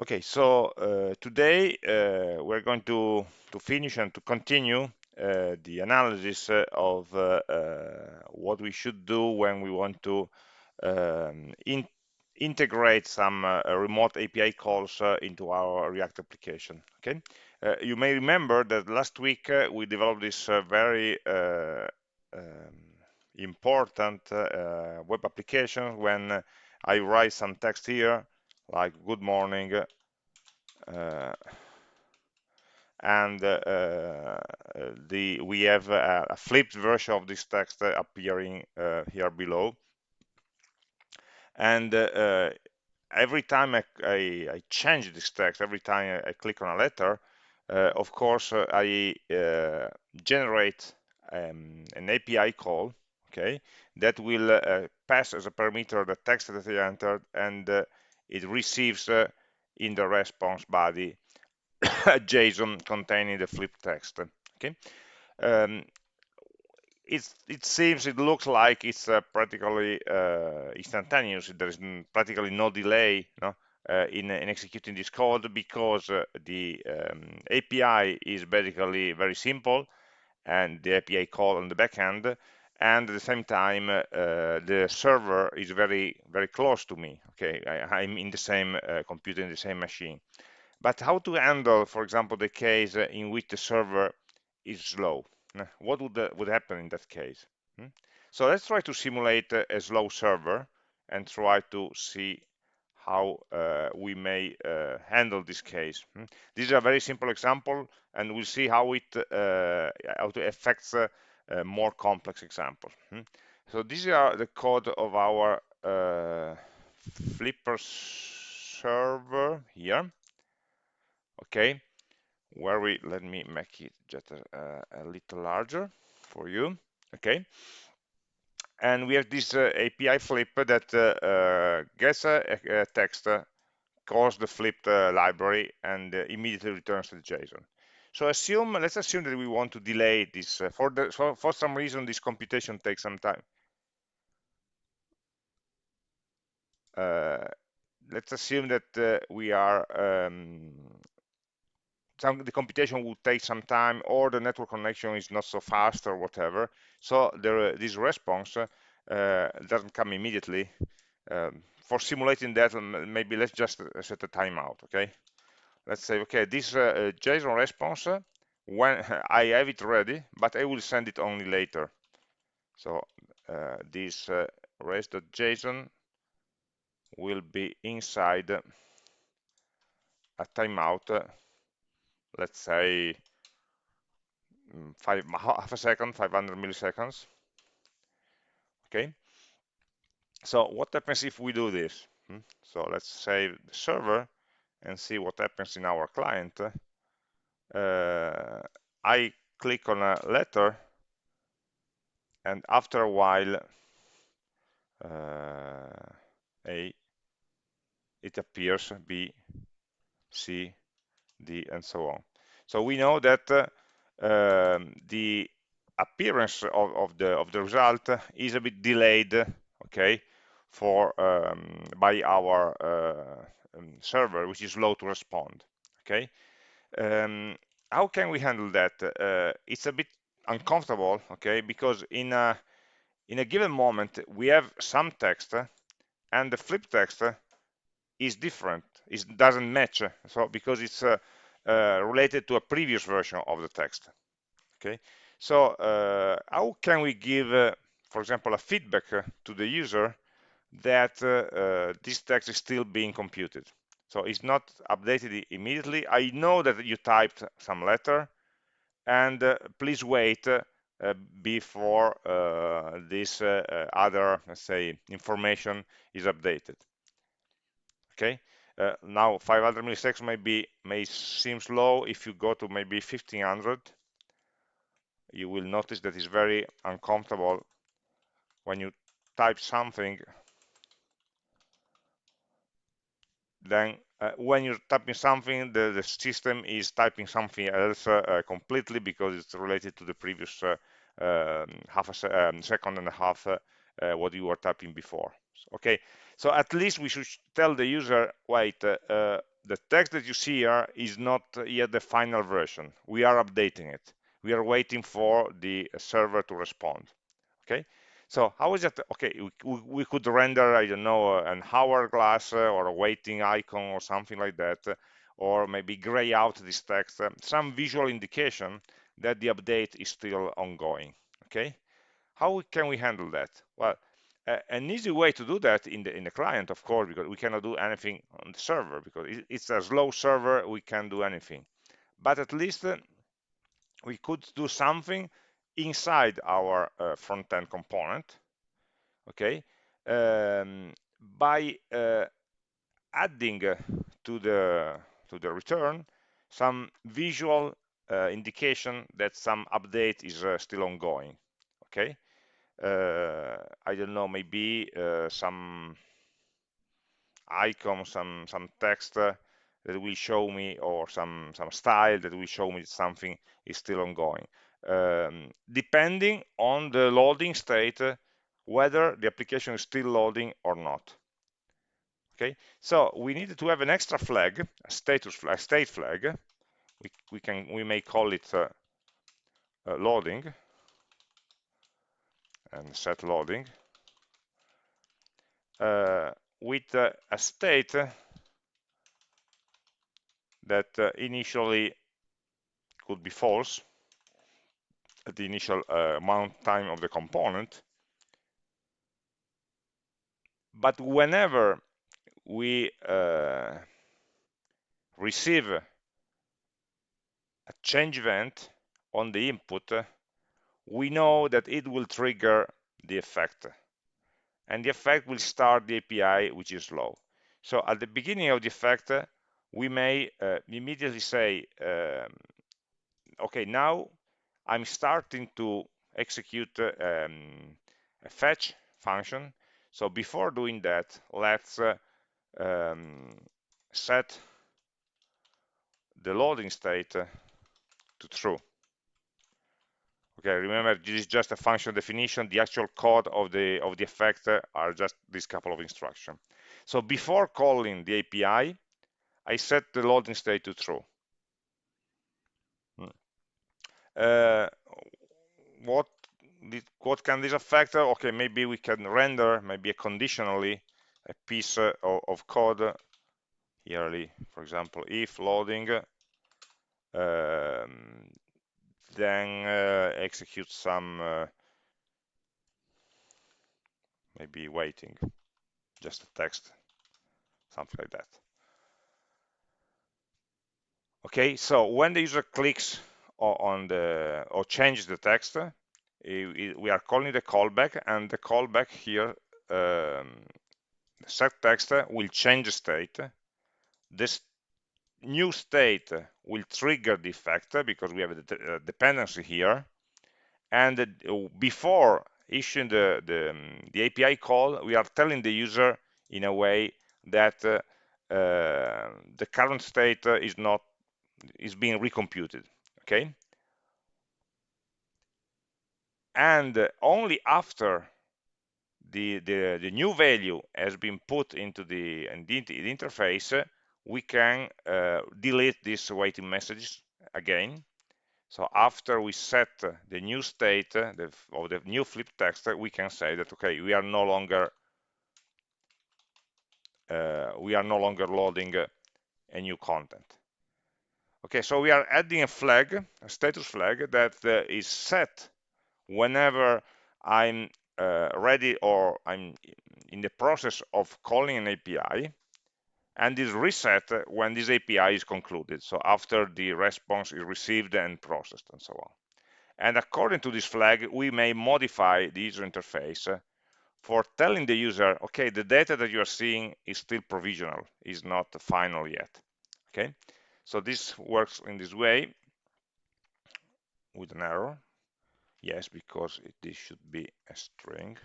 Okay, so uh, today uh, we're going to, to finish and to continue uh, the analysis uh, of uh, uh, what we should do when we want to um, in, integrate some remote API calls into our React application. Okay, you may remember that last week we developed this very um, important web application when I write some text here like good morning uh, and uh, uh, the we have a, a, flipped version of this text appearing here below. And every time I, I, I, change this text every time I, click on a letter of course I generate um, an API call okay that will uh, pass as a parameter the text that I entered and uh, it receives uh, in the response body a JSON containing the flip text. Okay, um, it seems it looks like it's uh, practically uh, instantaneous. There is practically no delay no, uh, in, in, executing this code because uh, the um, API is basically very simple and the API call on the backend and at the same time uh, the server is very very close to me okay I, am in the same uh, computer in the same machine but how to handle for example the case in which the server is slow what would, would happen in that case hmm? so let's try to simulate a slow server and try to see how uh, we may uh, handle this case. Hmm? This is a very simple example, and we'll see how it uh, how it affects uh, more complex example. Hmm? So these are the code of our uh, Flipper server here. Okay, where we let me make it just a, a little larger for you. Okay, and we have this uh, API flip that uh, uh, gets a, a text, uh, calls the flipped uh, library, and uh, immediately returns to the JSON. So assume, let's assume that we want to delay this. Uh, for, the, for, for some reason, this computation takes some time. Uh, let's assume that uh, we are, um, some, the computation will take some time or the network connection is not so fast or whatever. So there, this response uh, doesn't come immediately. Um, for simulating that, maybe let's just set a timeout, okay? Let's say, okay, this uh, uh JSON response, when I have it ready, but I will send it only later. So uh, this uh, res.json will be inside a timeout, uh, let's say mm, five, half a second, 500 milliseconds. Okay. So what happens if we do this? Hmm? So let's save the server and see what happens in our client, uh, I click on a letter and after a while uh, A it appears B C D and so on. So we know that uh, um, the appearance of, of, the of the result is a bit delayed okay for um, by our uh, um, server which is slow to respond okay? Um, how can we handle that? Uh, it's a bit uncomfortable okay? Because in a in a given moment we have some text and the flip text is different. It doesn't match so because it's uh, uh, related to a previous version of the text okay? So uh, how can we give uh, for example a feedback to the user that uh, uh, this text is still being computed. So it's not updated immediately. I know that you typed some letter and uh, please wait uh, before uh, this uh, other, let's say, information is updated. Okay, now 500 milliseconds may be may seem slow. If you go to maybe 1500, you will notice that it's very uncomfortable when you type something then uh, when you're typing something, the, the, system is typing something else uh, uh completely because it's related to the previous uh, um, half a se um, second and a half what you were typing before. Okay, so at least we should tell the user, wait, the text that you see here is not yet the final version. We are updating it. We are waiting for the server to respond. Okay. So how is that? Okay, we, we could render, I don't know, an hourglass or a waiting icon or something like that, or maybe gray out this text, some visual indication that the update is still ongoing. Okay. How can we handle that? Well, an easy way to do that in the in the client, of course, because we cannot do anything on the server because it's a slow server. We can't do anything, but at least uh, we could do something inside our uh, front-end component. Okay, um, by uh, adding to the to the return some visual uh, indication that some update is uh, still ongoing. Okay uh, I don't know, maybe uh, some icon, some some text that will show me, or some some style that will show me something is still ongoing, um, depending on the loading state, whether the application is still loading or not. Okay, so we need to have an extra flag, a status flag, state flag. We we can we may call it uh, uh, loading and set loading uh, with uh, a state that uh, initially could be false the initial uh, mount time of the component but whenever we uh, receive a change event on the input we know that it will trigger the effect. And the effect will start the API, which is slow. So at the beginning of the effect, we may uh, immediately say, um, okay, now I'm starting to execute um, a fetch function. So before doing that, let's uh, um, set the loading state to true. Okay, remember this is just a function definition. The actual code of the of the effect are just this couple of instructions. So before calling the API, I set the loading state to true. Hmm. Uh, what what can this affect? Okay, maybe we can render maybe a conditionally a piece of, of code here, for example, if loading um, then uh, execute some uh, maybe waiting just a text something like that okay so when the user clicks on the or change the text we are calling the callback and the callback here um, set text will change state this new state will trigger the effect because we have a dependency here. And before issuing the, the, the, API call, we are telling the user in a way that uh, the current state is not is being recomputed. Okay. And only after the, the, the new value has been put into the, the interface, we can uh, delete these waiting messages again. So after we set the new state uh, the, of the new flip text, we can say that okay, we are no longer uh, we are no longer loading uh, a new content. Okay, so we are adding a flag, a status flag that uh, is set whenever I'm uh, ready or I'm in the process of calling an API and is reset when this API is concluded, so after the response is received and processed and so on. And according to this flag, we may modify the user interface for telling the user, okay, the data that you are seeing is still provisional, is not final yet. Okay, so this works in this way with an error. Yes, because it, this should be a string.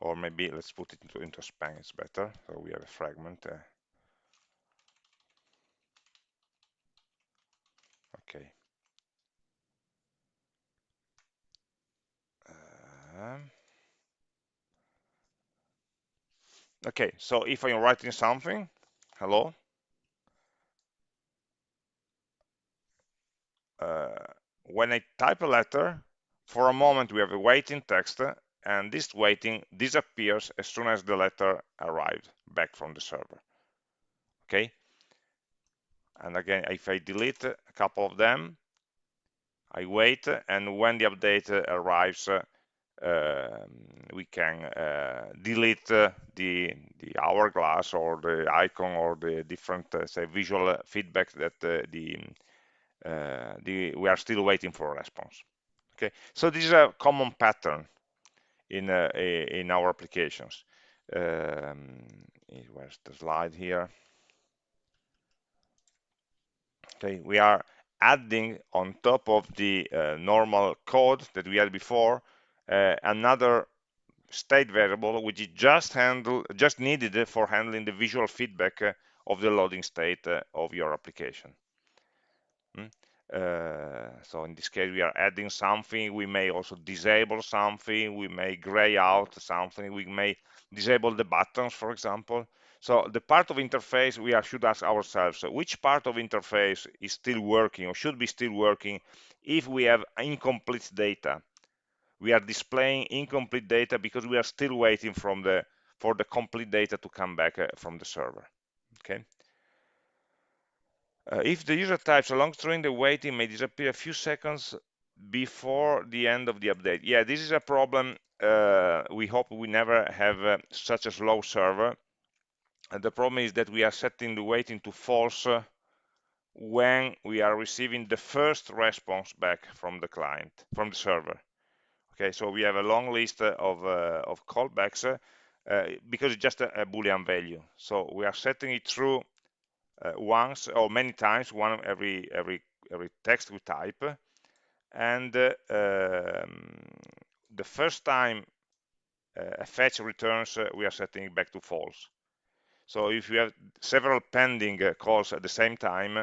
or maybe let's put it into, into span it's better so we have a fragment uh, okay um, okay so if i'm writing something hello? Uh, when i type a letter for a moment we have a waiting text and this waiting disappears as soon as the letter arrived back from the server. Okay? And again if I delete a couple of them I wait and when the update arrives we can uh, delete uh, the the hourglass or the icon or the different uh, say visual feedback that the the we are still waiting for a response. Okay? So this is a common pattern in uh, in our applications. Um, where's the slide here? Okay we are adding on top of the uh, normal code that we had before another state variable which is just handle just needed for handling the visual feedback uh, of the loading state uh, of your application. Mm? Uh, so in this case we are adding something. We may also disable something. We may gray out something. We may disable the buttons for example. So the part of interface we are, should ask ourselves which part of interface is still working or should be still working if we have incomplete data we are displaying incomplete data because we are still waiting from the for the complete data to come back uh, from the server okay uh, if the user types a long string, the waiting may disappear a few seconds before the end of the update. Yeah, this is a problem. Uh, we hope we never have uh, such a slow server. And the problem is that we are setting the waiting to false uh, when we are receiving the first response back from the client, from the server. Okay, so we have a long list of, uh, of callbacks uh, because it's just a, a Boolean value. So we are setting it through uh, once or many times, one every every every text we type, and uh, um, the first time uh, a fetch returns, uh, we are setting it back to false. So if you have several pending uh, calls at the same time,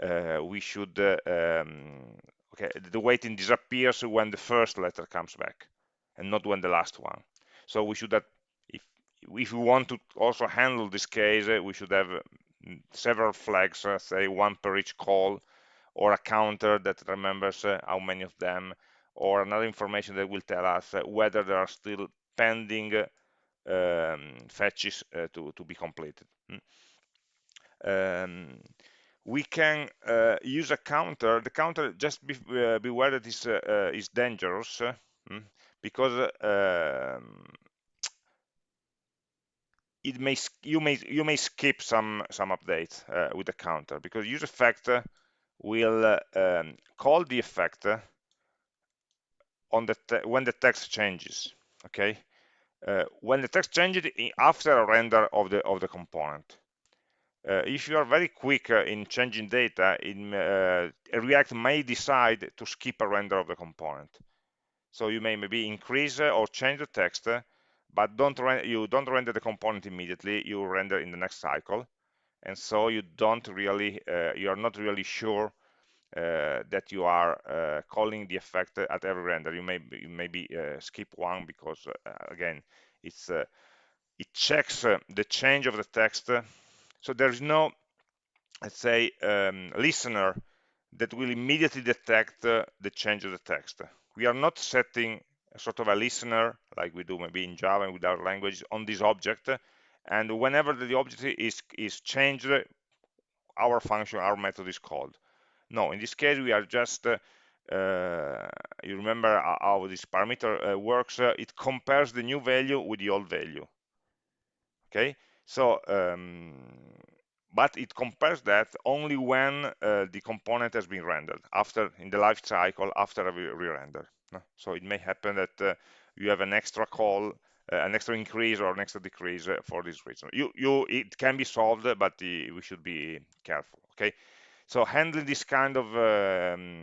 uh, we should um, okay the waiting disappears when the first letter comes back, and not when the last one. So we should have if if we want to also handle this case, we should have several flags, uh, say one per each call, or a counter that remembers uh, how many of them, or another information that will tell us uh, whether there are still pending um, fetches to, to be completed. Mm. Um, we can uh, use a counter. The counter, just be, uh, beware that is, uh, is dangerous mm, because um, it may you may you may skip some some updates uh, with the counter because use effect will uh, um, call the effect on the when the text changes okay uh, when the text changes after a render of the of the component uh, if you are very quick uh, in changing data in uh, react may decide to skip a render of the component. So you may maybe increase or change the text but don't you don't render the component immediately you render in the next cycle. And so you don't really uh, you are not really sure uh, that you are uh, calling the effect at every render. You may you maybe uh, skip one because uh, again it's uh, it checks the change of the text so there is no let's say um, listener that will immediately detect the change of the text. We are not setting sort of a listener like we do maybe in Java and with our language on this object. And whenever the object is is changed our function our method is called. No in this case we are just uh, uh, you remember how this parameter uh, works? Uh, it compares the new value with the old value. Okay so um, but it compares that only when uh, the component has been rendered after in the life cycle after a re-render so it may happen that uh, you have an extra call, uh, an extra increase or an extra decrease uh, for this reason. You, you, it can be solved, but the, we should be careful. Okay, so handling this kind of um,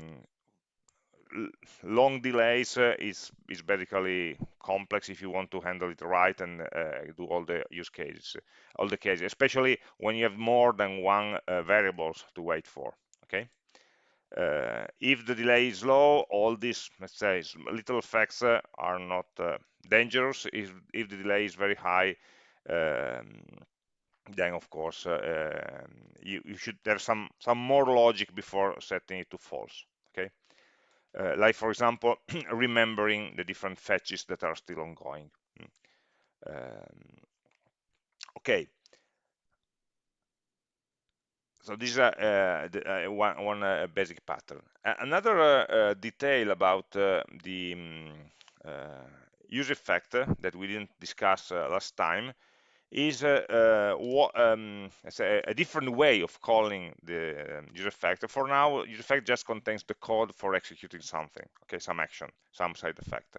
long delays uh, is is basically complex if you want to handle it right and uh, do all the use cases all the cases especially when you have more than one uh, variables to wait for okay uh, if the delay is low, all these, let's say, little effects uh, are not uh, dangerous. If, if the delay is very high, um, then of course um, you, you, should have some some more logic before setting it to false okay uh, like for example remembering the different fetches that are still ongoing hmm. um, okay so this is uh, uh, one, one uh, basic pattern. another uh, detail about the um, use effect that we didn't discuss last time is uh, what, um, a, a, different way of calling the um, use effect. For now, use effect just contains the code for executing something, okay, some action, some side effect.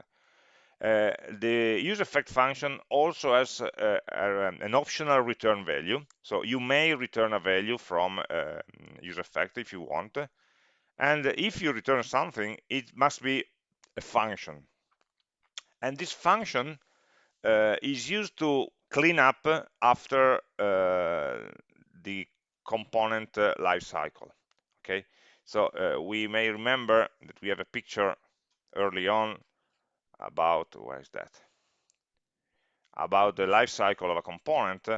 Uh, the use effect function also has an optional return value. So you may return a value from uh, use effect if you want. And if you return something, it must be a function. And this function uh, is used to clean up after uh, the component uh, life cycle. Okay, so uh, we may remember that we have a picture early on about where is that? About the life cycle of a component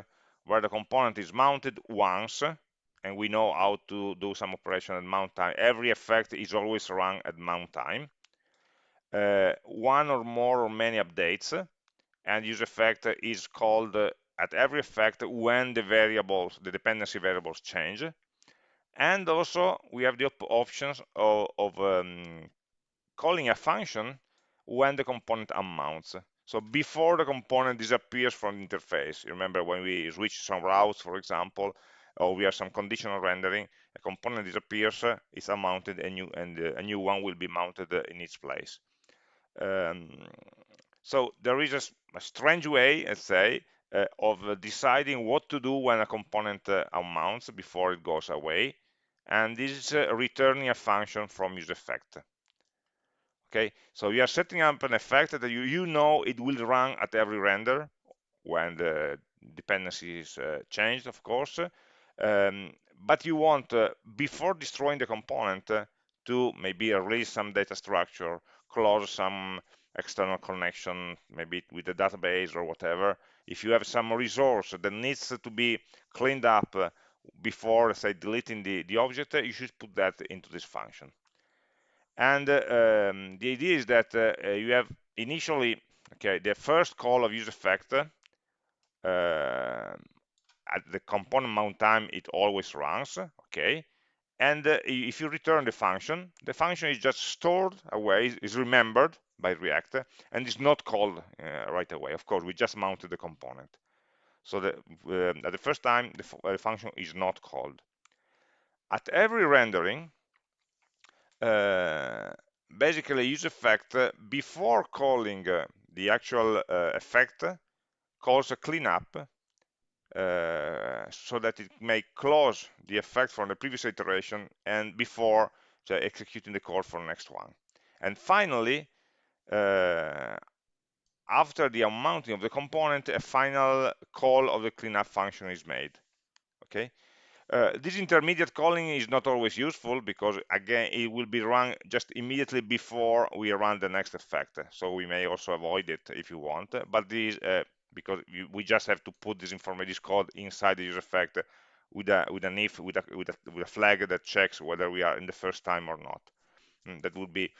where the component is mounted once and we know how to do some operation at mount time. Every effect is always run at mount time. Uh, one or more or many updates and use effect is called at every effect when the variables the dependency variables change and also we have the op options of, of um, calling a function when the component unmounts. So before the component disappears from the interface, remember when we switch some routes, for example, or we have some conditional rendering, a component disappears, it's unmounted, and, new, and uh, a new one will be mounted in its place. Um, so there is a, a strange way, let's say, uh, of deciding what to do when a component uh, unmounts before it goes away. And this is uh, returning a function from use effect okay so you are setting up an effect that you, you know it will run at every render when the dependency is uh, changed of course um, but you want uh, before destroying the component uh, to maybe release some data structure close some external connection maybe with the database or whatever. If you have some resource that needs to be cleaned up uh, before say deleting the, the object you should put that into this function. And uh, um, the idea is that uh, uh, you have initially okay the first call of use effect uh, at the component mount time it always runs okay? And uh, if you return the function the function is just stored away is remembered by react and is not called uh, right away. Of course we just mounted the component. So the, at the first time the function is not called. At every rendering uh, basically use effect uh, before calling the actual effect calls a cleanup uh, so that it may close the effect from the previous iteration and before so executing the call for the next one. And finally, after the unmounting of the component, a final call of the cleanup function is made. Okay, uh, this intermediate calling is not always useful because again it will be run just immediately before we run the next effect so we may also avoid it if you want but this uh, because we just have to put this information code inside the use effect with a with an if with a, with a, with a flag that checks whether we are in the first time or not and hmm, that would be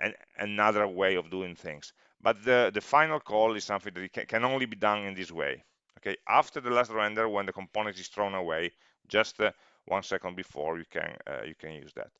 an, another way of doing things. But the the final call is something that can, only be done in this way okay? After the last render when the component is thrown away just uh, one second before you can uh, you can use that.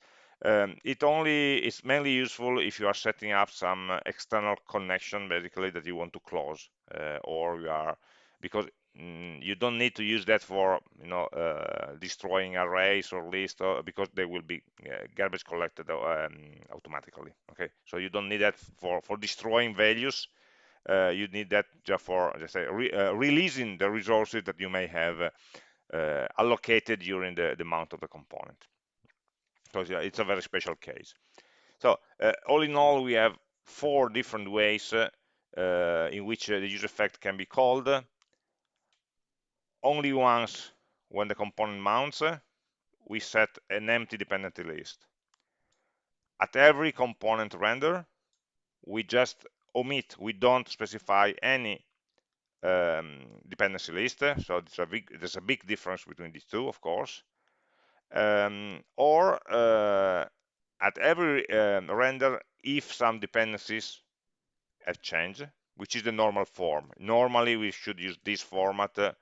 Um, it only is mainly useful if you are setting up some external connection basically that you want to close uh, or you are because mm, you don't need to use that for you know uh, destroying arrays or lists or, because they will be uh, garbage collected um, automatically okay? So you don't need that for for destroying values. Uh, you need that just for just say re uh, releasing the resources that you may have uh, allocated during the, the mount of the component. So it's a very special case. So uh, all in all we have four different ways uh, in which the use effect can be called only once when the component mounts we set an empty dependency list at every component render we just omit we don't specify any um, dependency list. So there's a, big, there's a big difference between these two, of course. Um, or uh, at every um, render, if some dependencies have changed, which is the normal form. Normally, we should use this format uh,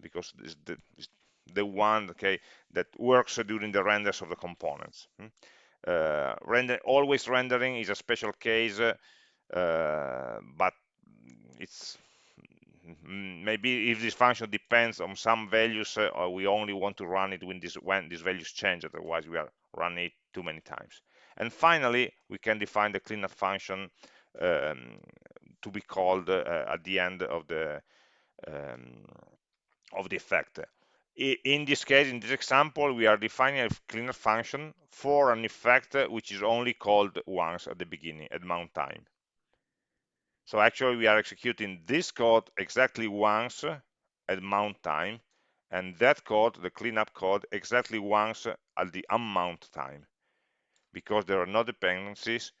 because it's the, it's the one okay that works during the renders of the components. Hmm? Uh, render always rendering is a special case, uh, but it's maybe if this function depends on some values, uh, we only want to run it when, this, when these values change. Otherwise, we are running it too many times. And finally, we can define the cleanup function um, to be called uh, at the end of the um, of the effect. In this case, in this example, we are defining a cleanup function for an effect which is only called once at the beginning, at mount time. So actually, we are executing this code exactly once at mount time, and that code, the cleanup code, exactly once at the unmount time, because there are no dependencies,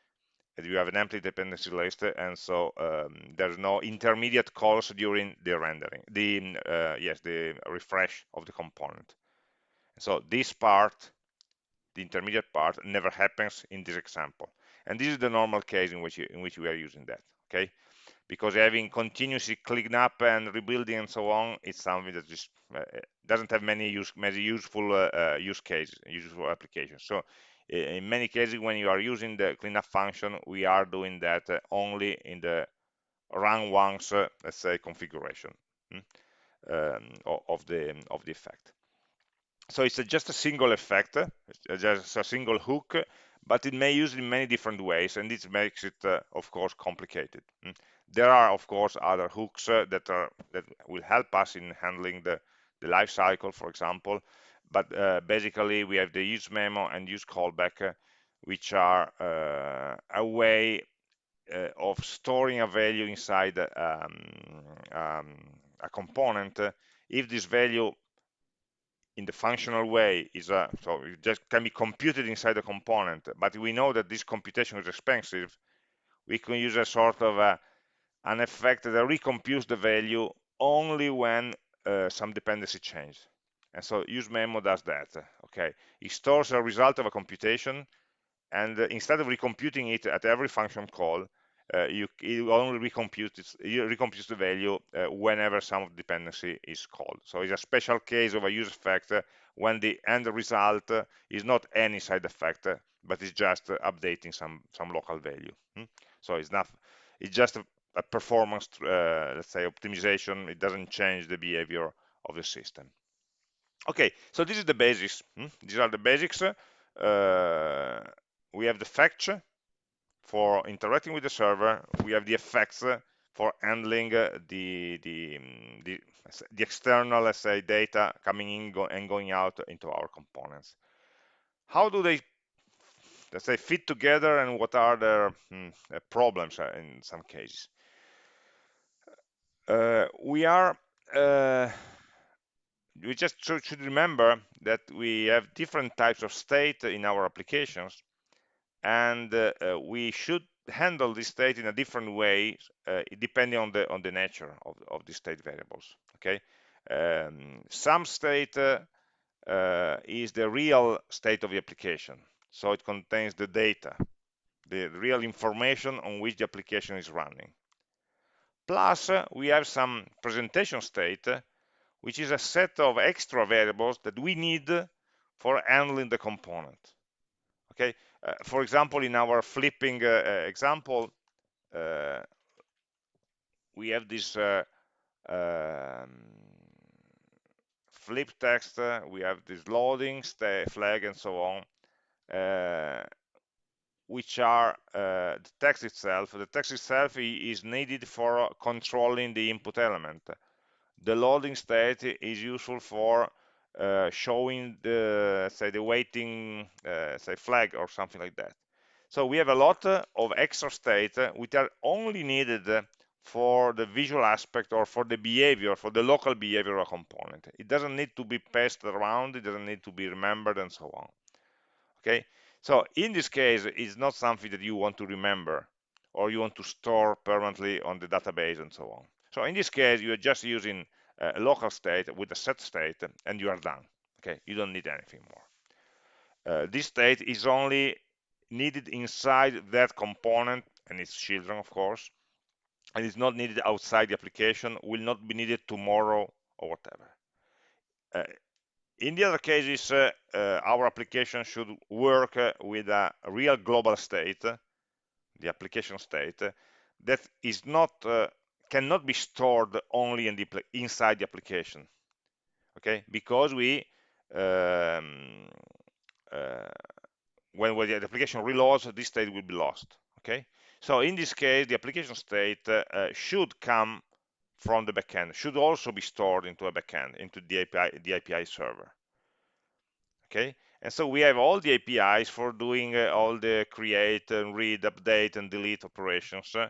you have an empty dependency list, and so um, there's no intermediate calls during the rendering, the uh, yes, the refresh of the component. So this part, the intermediate part, never happens in this example, and this is the normal case in which you, in which we are using that. Okay, because having continuously clean up and rebuilding and so on is something that just uh, doesn't have many use many useful uh, uh, use cases, useful applications. So in many cases, when you are using the cleanup function, we are doing that uh, only in the run once, uh, let's say, configuration hmm, um, of the of the effect. So it's a, just a single effect, it's just a single hook, but it may use in many different ways, and this makes it, uh, of course, complicated. Hmm. There are, of course, other hooks uh, that are that will help us in handling the the life cycle, for example, but uh, basically we have the use memo and use callback uh, which are uh, a way uh, of storing a value inside um, um, a component. If this value in the functional way is a so it just can be computed inside the component but we know that this computation is expensive we can use a sort of a, an effect that recomputes the value only when uh, some dependency change and so use memo does that. Okay, it stores a result of a computation, and uh, instead of recomputing it at every function call, uh, you it only recomputes you the value uh, whenever some dependency is called. So it's a special case of a use effect uh, when the end result uh, is not any side effect, but it's just updating some some local value. Hmm? So it's not it's just a, a performance, let's say, optimization. It doesn't change the behavior of the system. Okay, so this is the basics. Hmm? These are the basics. Uh, we have the fetch for interacting with the server. We have the effects for handling the the, mm, the, the external, let's say, data coming in go and going out into our components. How do they, let's say, fit together, and what are their hmm, uh, problems uh, in some cases? Uh, we are uh, we just should remember that we have different types of state in our applications and uh, uh, we should handle this state in a different way uh, depending on the on the nature of, of the state variables okay? Um, some state uh, uh, is the real state of the application so it contains the data the real information on which the application is running. Plus uh, we have some presentation state which is a set of extra variables that we need for handling the component. Okay, uh, for example, in our flipping uh, uh example, uh, we have this uh, um, flip text, uh, we have this loading, flag, and so on, which are the text itself. The text itself is needed for controlling the input element the loading state is useful for uh, showing the say the waiting uh, say flag or something like that. So we have a lot of extra state which are only needed for the visual aspect or for the behavior for the local behavioral component. It doesn't need to be passed around it doesn't need to be remembered and so on. Okay? So in this case it's not something that you want to remember or you want to store permanently on the database and so on So in this case, you're just using a local state with a set state and you are done. Okay, you don't need anything more. Uh, this state is only needed inside that component and its children, of course, and it's not needed outside the application, will not be needed tomorrow or whatever. Uh, in the other cases, uh, uh, our application should work uh, with a real global state, the application state, that is not cannot be stored only in the, inside the application. Okay, because we um, uh, when, when the application reloads, this state will be lost. Okay, so in this case, the application state uh, should come from the backend, should also be stored into a backend, into the API, the API server. Okay, and so we have all the APIs for doing uh, all the create and read, update and delete operations uh,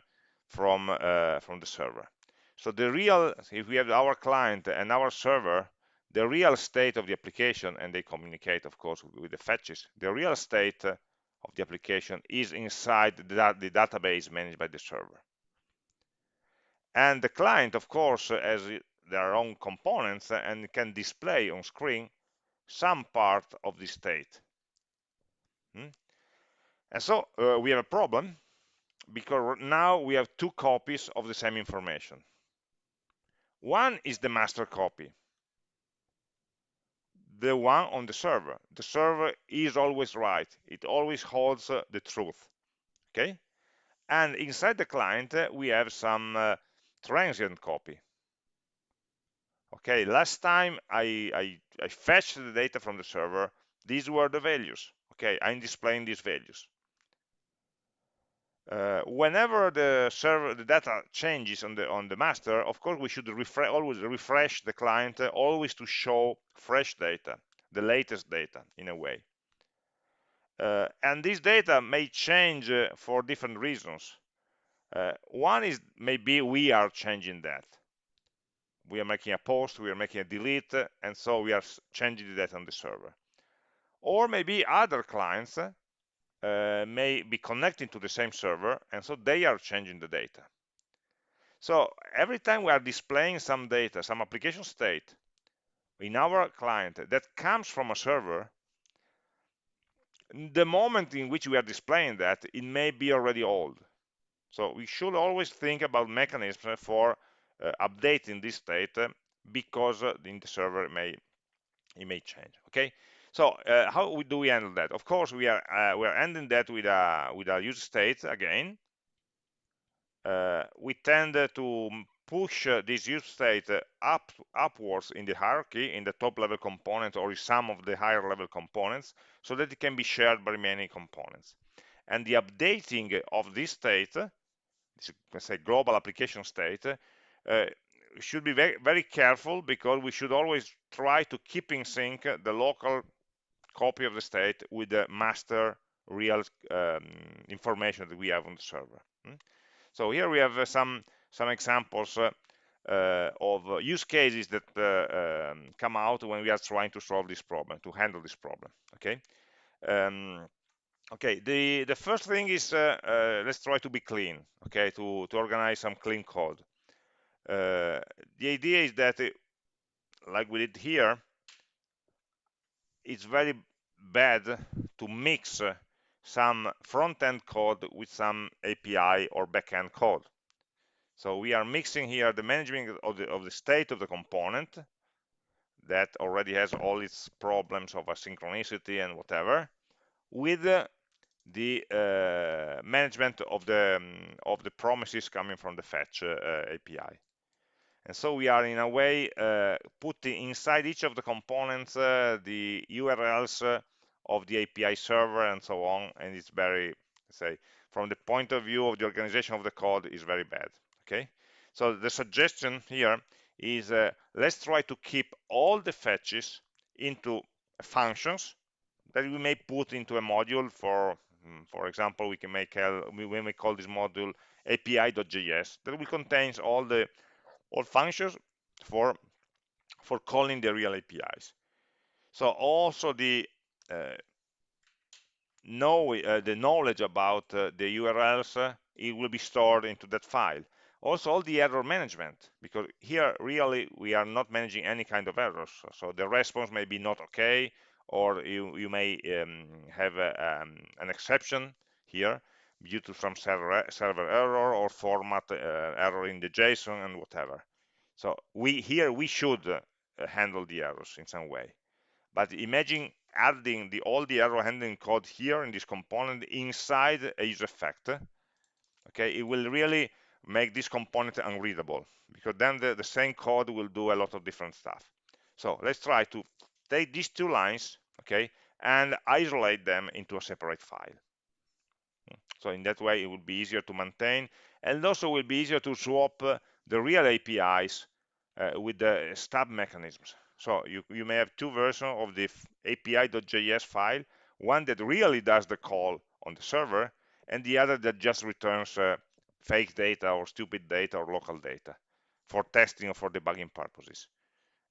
from uh, from the server. So the real, if we have our client and our server, the real state of the application, and they communicate, of course, with the fetches, the real state of the application is inside the, the database managed by the server. And the client, of course, has their own components and can display on screen some part of the state. Hmm? And so uh, we have a problem because now we have two copies of the same information. One is the master copy, the one on the server. The server is always right. It always holds uh, the truth. Okay? And inside the client, uh, we have some uh, transient copy. Okay, last time I, I, I fetched the data from the server, these were the values. Okay, I'm displaying these values. Uh, whenever the server the data changes on the on the master of course we should refresh always refresh the client uh, always to show fresh data the latest data in a way. Uh, and this data may change uh, for different reasons. Uh, one is maybe we are changing that. We are making a post we are making a delete and so we are changing the data on the server. Or maybe other clients uh, may be connecting to the same server and so they are changing the data. So every time we are displaying some data some application state in our client that comes from a server the moment in which we are displaying that it may be already old. So we should always think about mechanisms for uh, updating this state because uh, in the server it may it may change okay so uh, how do we handle that? Of course, we are uh, we are ending that with a with a use state again. Uh, we tend to push uh, this use state up upwards in the hierarchy in the top level component or some of the higher level components so that it can be shared by many components. And the updating of this state, let's say global application state, uh, should be very, very careful because we should always try to keep in sync the local copy of the state with the master real um, information that we have on the server. Hmm? So here we have uh, some some examples uh, uh, of uh, use cases that uh, um, come out when we are trying to solve this problem, to handle this problem. Okay. Um, okay. The the first thing is uh, let's try to be clean. Okay. To to organize some clean code. the idea is that, like we did here, it's very bad to mix some front-end code with some API or back-end code. So we are mixing here the management of the, of the state of the component that already has all its problems of asynchronicity and whatever with the uh, management of the um, of the promises coming from the fetch uh, API. And so we are in a way uh, putting inside each of the components uh, the URLs uh, of the API server and so on. And it's very, say, from the point of view of the organization of the code is very bad. Okay. So the suggestion here is uh, let's try to keep all the fetches into functions that we may put into a module for mm, for example we can make when we may call this module api.js that will contains all the all functions for for calling the real APIs. So also the uh, know uh, the knowledge about uh, the URLs uh, it will be stored into that file. also all the error management because here really we are not managing any kind of errors so the response may be not okay or you you may um, have a, um, an exception here due to some server server error or format uh, error in the json and whatever. So we here we should uh, handle the errors in some way. But imagine adding the all the error handling code here in this component inside a use effect okay? It will really make this component unreadable because then the, the same code will do a lot of different stuff. So let's try to take these two lines okay and isolate them into a separate file so in that way it will be easier to maintain and also it will be easier to swap uh, the real apis uh, with the stub mechanisms so you, you may have two versions of the api.js file one that really does the call on the server and the other that just returns uh, fake data or stupid data or local data for testing or for debugging purposes.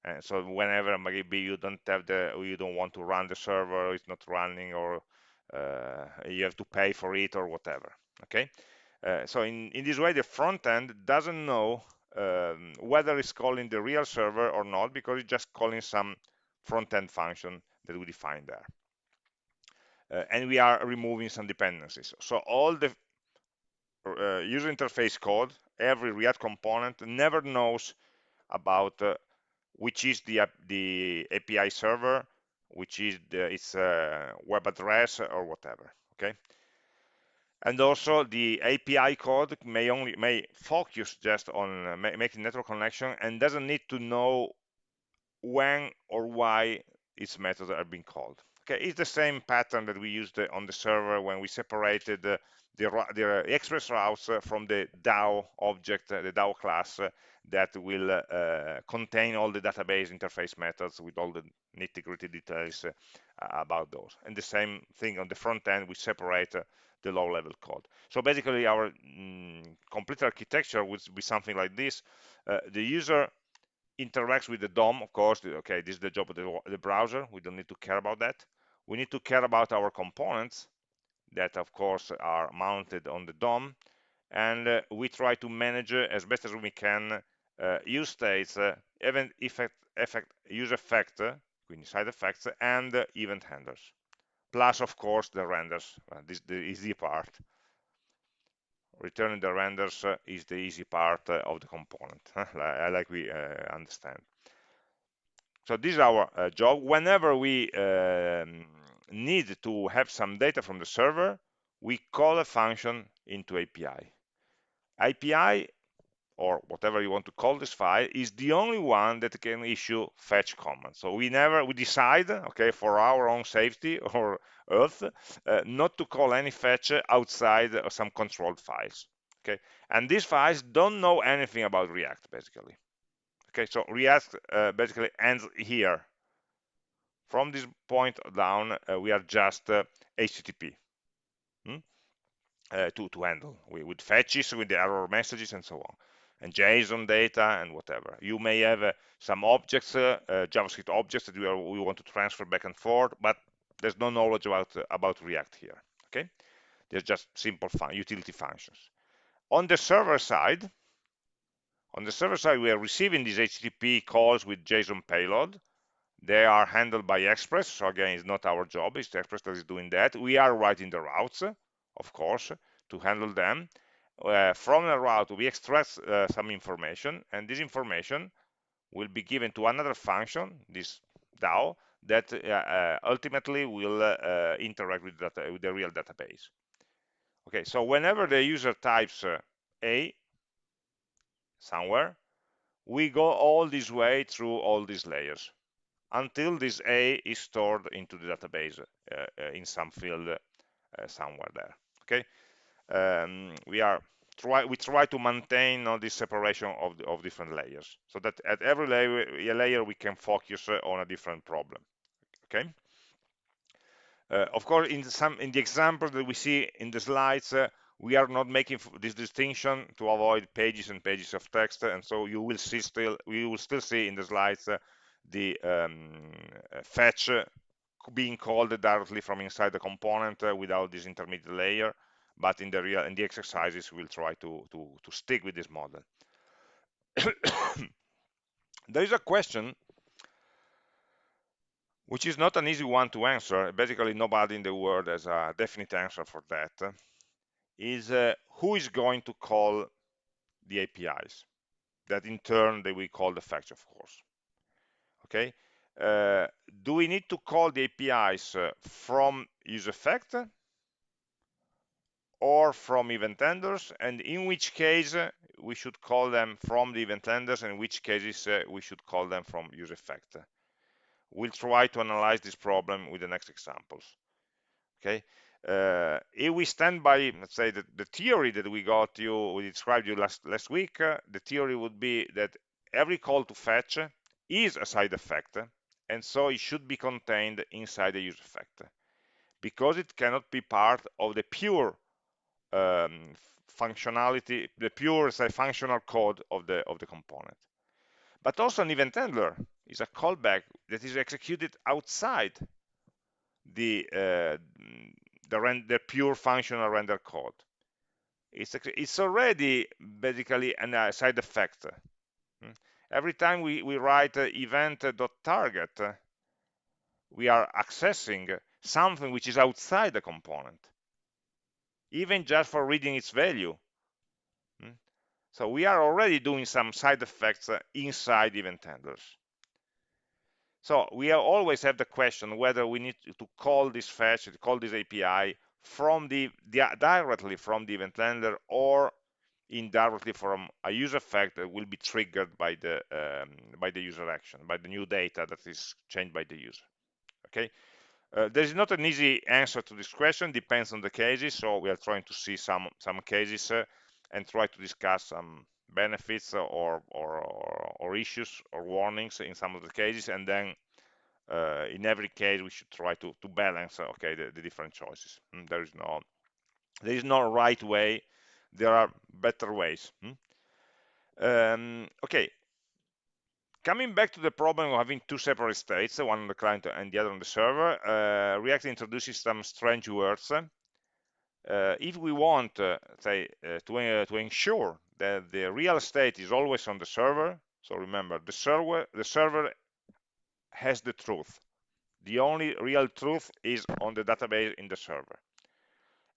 And so whenever maybe you don't have the, you don't want to run the server, it's not running, or you have to pay for it or whatever. Okay. Uh, so in, in this way, the front end doesn't know um, whether it's calling the real server or not because it's just calling some front end function that we define there uh, and we are removing some dependencies. So all the uh, user interface code, every React component never knows about uh, which is the, the API server, which is the, its uh, web address or whatever, okay? And also the API code may only may focus just on uh, making network connection and doesn't need to know when or why its methods are being called. Okay, it's the same pattern that we used on the server when we separated the, the, the express routes from the DAO object, the DAO class that will uh, contain all the database interface methods with all the nitty-gritty details uh, about those. And the same thing on the front end, we separate uh, the low-level code. So basically, our mm, complete architecture would be something like this. Uh, the user interacts with the DOM, of course, okay, this is the job of the, the, browser. We don't need to care about that. We need to care about our components that, of course, are mounted on the DOM. And uh, we try to manage uh, as best as we can uh, use states, event effect, effect, use effect, uh, side effects, and uh, event handlers. Plus, of course, the renders. this is the easy part returning the renders uh, is the easy part uh, of the component, like we uh, understand. So this is our uh, job. Whenever we um, need to have some data from the server, we call a function into API. API or whatever you want to call this file is the only one that can issue fetch commands. So we never we decide okay for our own safety or earth uh, not to call any fetch outside some controlled files okay? And these files don't know anything about react basically okay? So react uh, basically ends here. From this point down uh, we are just uh, http hmm? Uh, to, to handle with fetches with the error messages and so on and JSON data and whatever. You may have uh, some objects, uh, uh, JavaScript objects that we, are, we, want to transfer back and forth, but there's no knowledge about, uh, about React here, okay? They're just simple fun utility functions. On the server side, on the server side, we are receiving these HTTP calls with JSON payload. They are handled by Express, so again, it's not our job, it's Express that is doing that. We are writing the routes, of course, to handle them uh, from the route we extract uh, some information and this information will be given to another function this DAO that uh, uh, ultimately will uh, interact with, data, with, the real database. Okay so whenever the user types a somewhere we go all this way through all these layers until this a is stored into the database in some field somewhere there. Okay um, we are try we try to maintain all this separation of, the, of different layers so that at every layer, layer we can focus uh, on a different problem okay? Uh, of course in some in the example that we see in the slides uh, we are not making this distinction to avoid pages and pages of text and so you will see still we will still see in the slides uh, the um, fetch being called directly from inside the component uh, without this intermediate layer but in the real in the exercises we'll try to to, to stick with this model. There is a question which is not an easy one to answer. Basically nobody in the world has a definite answer for that. Is uh, who is going to call the apis that in turn they will call the fetch of course. Okay? Uh, do we need to call the apis uh, from useEffect or from event handlers and in which case uh, we should call them from the event handlers and in which cases uh, we should call them from useEffect we'll try to analyze this problem with the next examples. Okay? Uh, if we stand by let's say the, the theory that we got you we described you last last week uh, the theory would be that every call to fetch is a side effect and so it should be contained inside the useEffect because it cannot be part of the pure um, functionality, the pure say, functional code of the of the component. But also an event handler is a callback that is executed outside the uh, the, pure functional render code. It's it's already basically a uh, side effect. Hmm? Every time we, we write uh, event.target, we are accessing something which is outside the component even just for reading its value. Hmm? So we are already doing some side effects uh, inside event handlers. So we always have the question whether we need to call this fetch, to call this API from the, directly from the event handler or indirectly from a useEffect that will be triggered by the um, by the user action, by the new data that is changed by the user. Okay, uh, there is not an easy answer to this question, depends on the cases, so we are trying to see some, some cases uh, and try to discuss some benefits or, or, or, issues or warnings in some of the cases, and then uh, in every case we should try to, to balance okay, the, the different choices. Mm, there is no there is no right way, there are better ways. Hmm? Um, okay, Coming back to the problem of having two separate states, one on the client and the other on the server, uh, React introduces some strange words. Uh, if we want, uh, say, uh, to, uh, to ensure that the real state is always on the server, so remember, the server, the server has the truth. The only real truth is on the database in the server.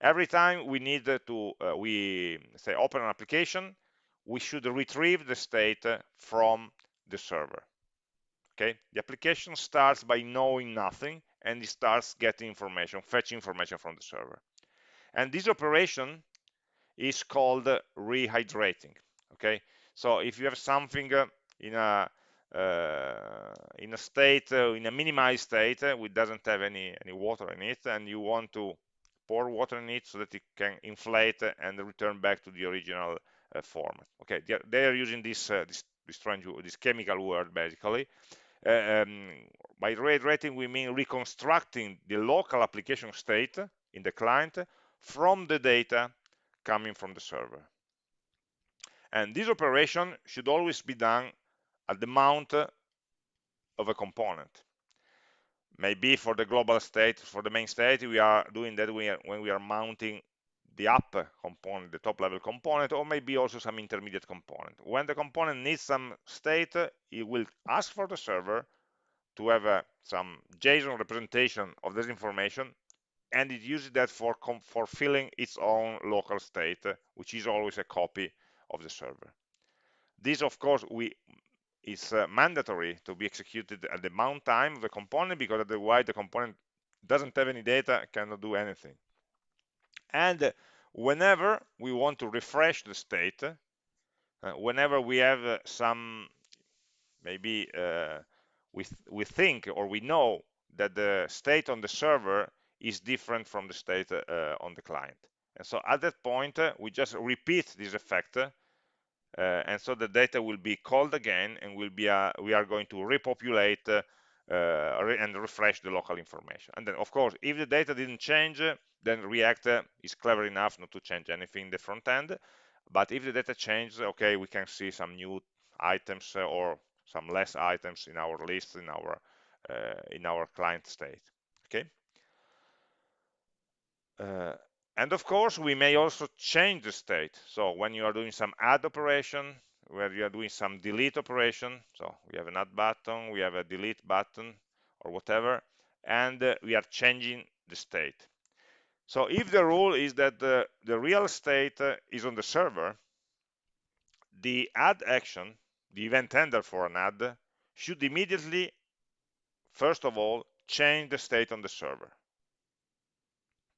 Every time we need to, uh, we say, open an application, we should retrieve the state from the server. Okay, the application starts by knowing nothing and it starts getting information, fetching information from the server. And this operation is called rehydrating. Okay, so if you have something uh, in a uh, in a state, uh, in a minimized state, uh, which doesn't have any any water in it, and you want to pour water in it so that it can inflate and return back to the original uh, format. Okay, they are, they are using this, uh, this this strange this chemical word basically. Uh, um, by rehydrating we mean reconstructing the local application state in the client from the data coming from the server. And this operation should always be done at the mount of a component. Maybe for the global state for the main state we are doing that when we are mounting the app component, the top level component, or maybe also some intermediate component. When the component needs some state, it will ask for the server to have uh, some JSON representation of this information, and it uses that for, for filling its own local state, which is always a copy of the server. This, of course, we is uh, mandatory to be executed at the mount time of the component because otherwise the component doesn't have any data, cannot do anything and whenever we want to refresh the state uh, whenever we have uh, some maybe uh, we, th we think or we know that the state on the server is different from the state uh, on the client. And so at that point uh, we just repeat this effect uh, and so the data will be called again and will be we are going to repopulate uh, and refresh the local information. And then, of course, if the data didn't change, then React is clever enough not to change anything in the front end. But if the data changes, okay, we can see some new items uh, or some less items in our list in our uh, in our client state. Okay. Uh, and of course, we may also change the state. So when you are doing some add operation, where you are doing some delete operation, so we have an add button, we have a delete button, or whatever, and uh, we are changing the state. So if the rule is that the, the real state uh, is on the server, the add action, the event handler for an add, should immediately, first of all, change the state on the server,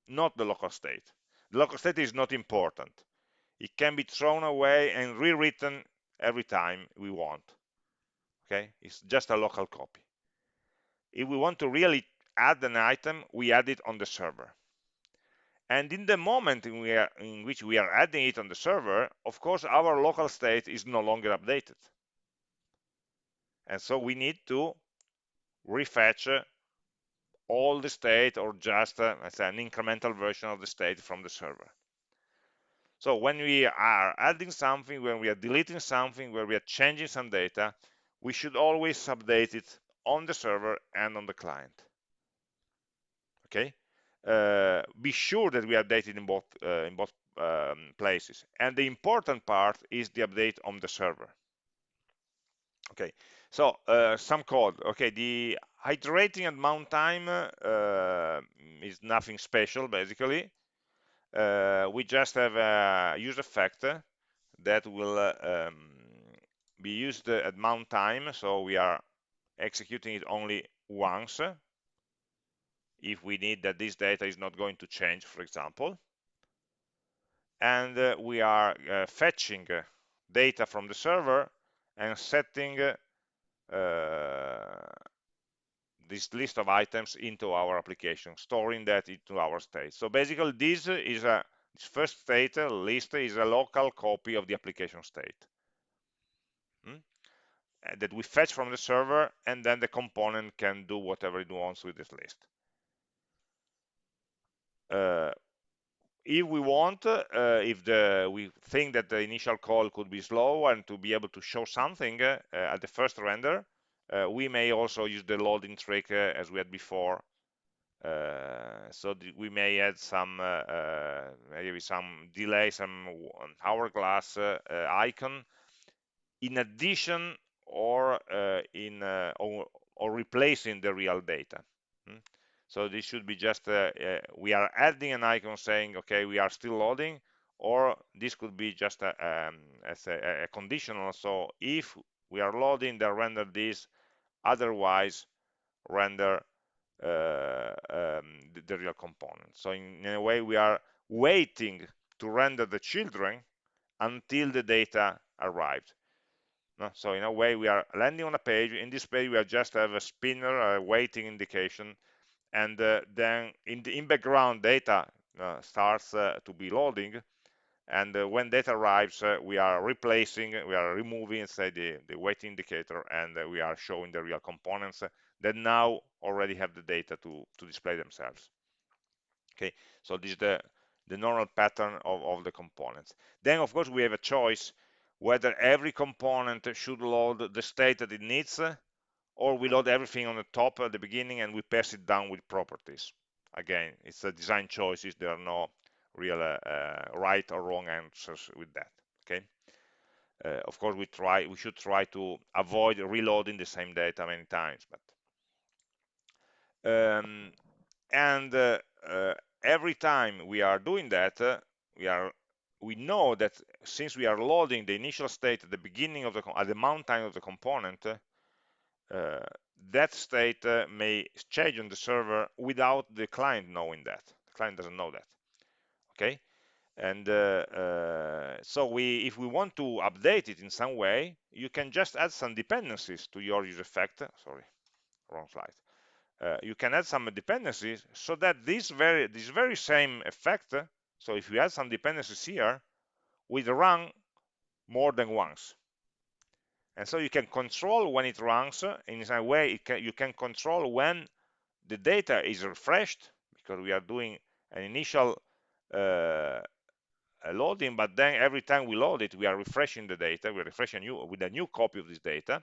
not the local state. The local state is not important. It can be thrown away and rewritten every time we want. Okay, it's just a local copy. If we want to really add an item, we add it on the server. And in the moment in, are, in, which we are adding it on the server, of course, our local state is no longer updated. And so we need to refetch all the state or just uh, an incremental version of the state from the server. So when we are adding something, when we are deleting something, when we are changing some data, we should always update it on the server and on the client. Okay, uh, be sure that we update it in both uh, in both um, places. And the important part is the update on the server. Okay, so uh, some code. Okay, the iterating at mount time uh, is nothing special basically. Uh, we just have a use effect that will um, be used at mount time. So we are executing it only once if we need that this data is not going to change, for example. And uh, we are uh, fetching data from the server and setting uh, this list of items into our application, storing that into our state. So basically, this is a this first state list is a local copy of the application state hmm? that we fetch from the server, and then the component can do whatever it wants with this list. Uh, if we want, uh, if the, we think that the initial call could be slow and to be able to show something uh, at the first render, we may also use the loading trick as we had before. so we may add some maybe some delay, some hourglass icon in addition or in or, or replacing the real data. Hmm? So this should be just, uh, uh, we are adding an icon saying, okay, we are still loading, or this could be just a, um, as a, a, conditional. So if we are loading, then render this, otherwise render uh, um, the, the, real component. So in, in, a way, we are waiting to render the children until the data arrived. No? So in a way, we are landing on a page. In this page, we are just have a spinner, a waiting indication, and uh, then in the in background data uh, starts uh, to be loading and uh, when data arrives uh, we are replacing we are removing say the the wait indicator and uh, we are showing the real components that now already have the data to to display themselves okay so this is the the normal pattern of, of the components then of course we have a choice whether every component should load the state that it needs or we load everything on the top at the beginning and we pass it down with properties. Again, it's a design choices. There are no real uh, uh, right or wrong answers with that. Okay. Uh, of course, we try. We should try to avoid reloading the same data many times. But um, and uh, uh, every time we are doing that, uh, we are we know that since we are loading the initial state at the beginning of the at the mount time of the component, that state may change on the server without the client knowing that. The client doesn't know that. Okay, and uh, uh, so we, if we want to update it in some way, you can just add some dependencies to your use effect. Sorry, wrong slide. Uh, you can add some dependencies so that this very this very same effect. So if you add some dependencies here, will run more than once. And so you can control when it runs in some way can, you can control when the data is refreshed because we are doing an initial loading, but then every time we load it, we are refreshing the data, we're refreshing new, with a new copy of this data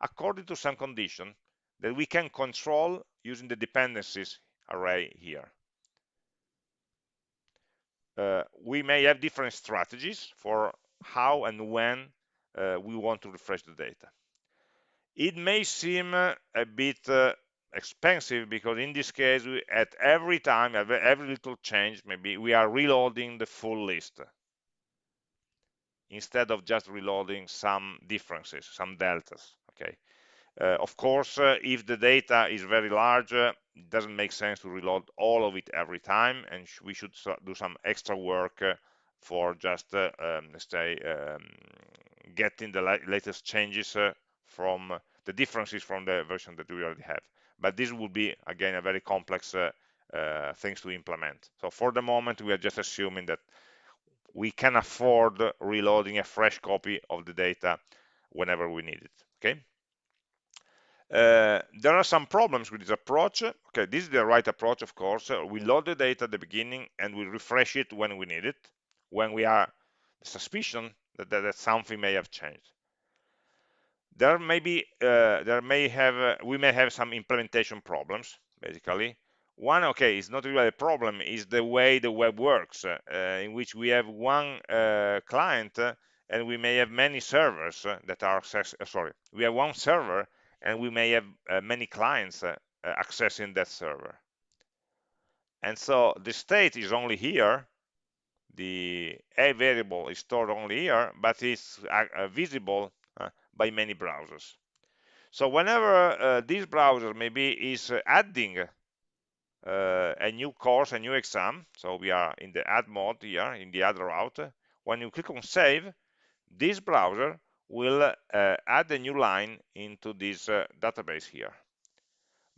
according to some condition that we can control using the dependencies array here. uh, we may have different strategies for how and when uh, we want to refresh the data. It may seem uh, a bit uh, expensive because in this case, we, at every time, every, little change, maybe we are reloading the full list instead of just reloading some differences, some deltas, okay? Uh, of course, uh, if the data is very large, uh, it doesn't make sense to reload all of it every time, and sh we should do some extra work uh, for just, uh, um, let's say, um, getting the la latest changes uh, from the differences from the version that we already have. But this would be, again, a very complex things to implement. So for the moment, we are just assuming that we can afford reloading a fresh copy of the data whenever we need it, okay? Uh, there are some problems with this approach. Okay, this is the right approach, of course. We load the data at the beginning and we refresh it when we need it, when we are suspicion that, that, that something may have changed. There may be, uh, there may have, uh, we may have some implementation problems, basically. One, okay, is not really a problem, is the way the web works, uh, in which we have one client and we may have many servers that are access, sorry, we have one server and we may have uh, many clients uh, accessing that server. And so the state is only here, the a variable is stored only here, but it's uh, visible by many browsers. So whenever uh, this browser maybe is adding a new course, a new exam, so we are in the add mode here, in the add route, when you click on save, this browser will uh, add a new line into this uh, database here.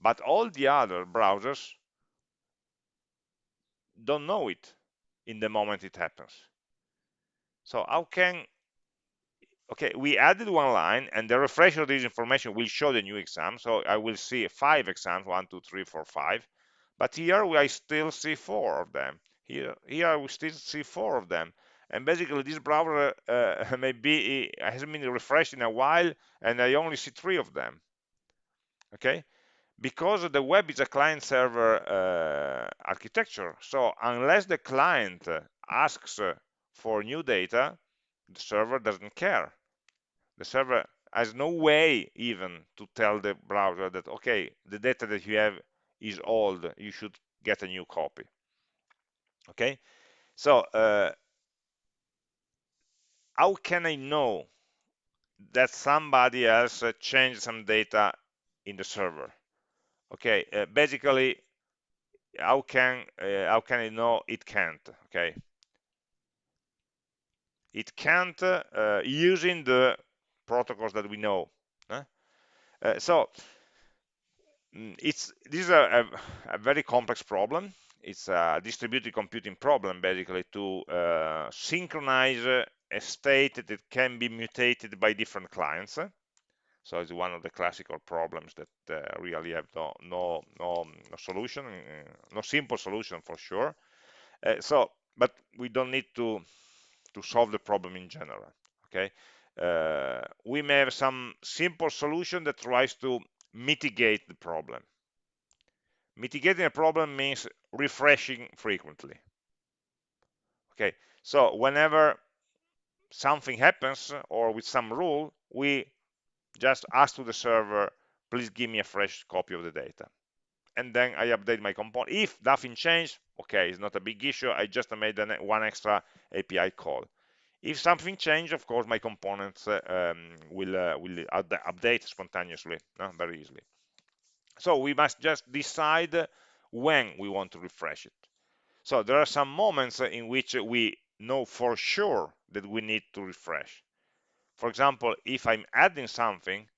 But all the other browsers don't know it in the moment it happens. So how can, okay, we added one line and the refresh of this information will show the new exam. So I will see five exams, one, two, three, four, five. But here I still see four of them. Here, here we still see four of them and basically this browser uh, maybe hasn't been refreshed in a while and I only see three of them okay because the web is a client server uh, architecture so unless the client asks for new data the server doesn't care the server has no way even to tell the browser that okay the data that you have is old you should get a new copy okay so uh, how can I know that somebody else changed some data in the server? Okay, uh, basically, how can uh, how can I know it can't? Okay, it can't uh, using the protocols that we know. Uh, so mm, it's this is a, a, a very complex problem. It's a distributed computing problem basically to uh, synchronize a state that can be mutated by different clients. So it's one of the classical problems that uh, really have no, no, no, no solution uh, no simple solution for sure. Uh, so but we don't need to to solve the problem in general okay uh, we may have some simple solution that tries to mitigate the problem Mitigating a problem means refreshing frequently. Okay, so whenever something happens or with some rule, we just ask to the server, please give me a fresh copy of the data. And then I update my component. If nothing changed, okay, it's not a big issue. I just made one extra API call. If something changed, of course, my components uh, um, will, uh, will update spontaneously, no? very easily. So we must just decide when we want to refresh it. So there are some moments in which we know for sure that we need to refresh. For example, if I'm adding something,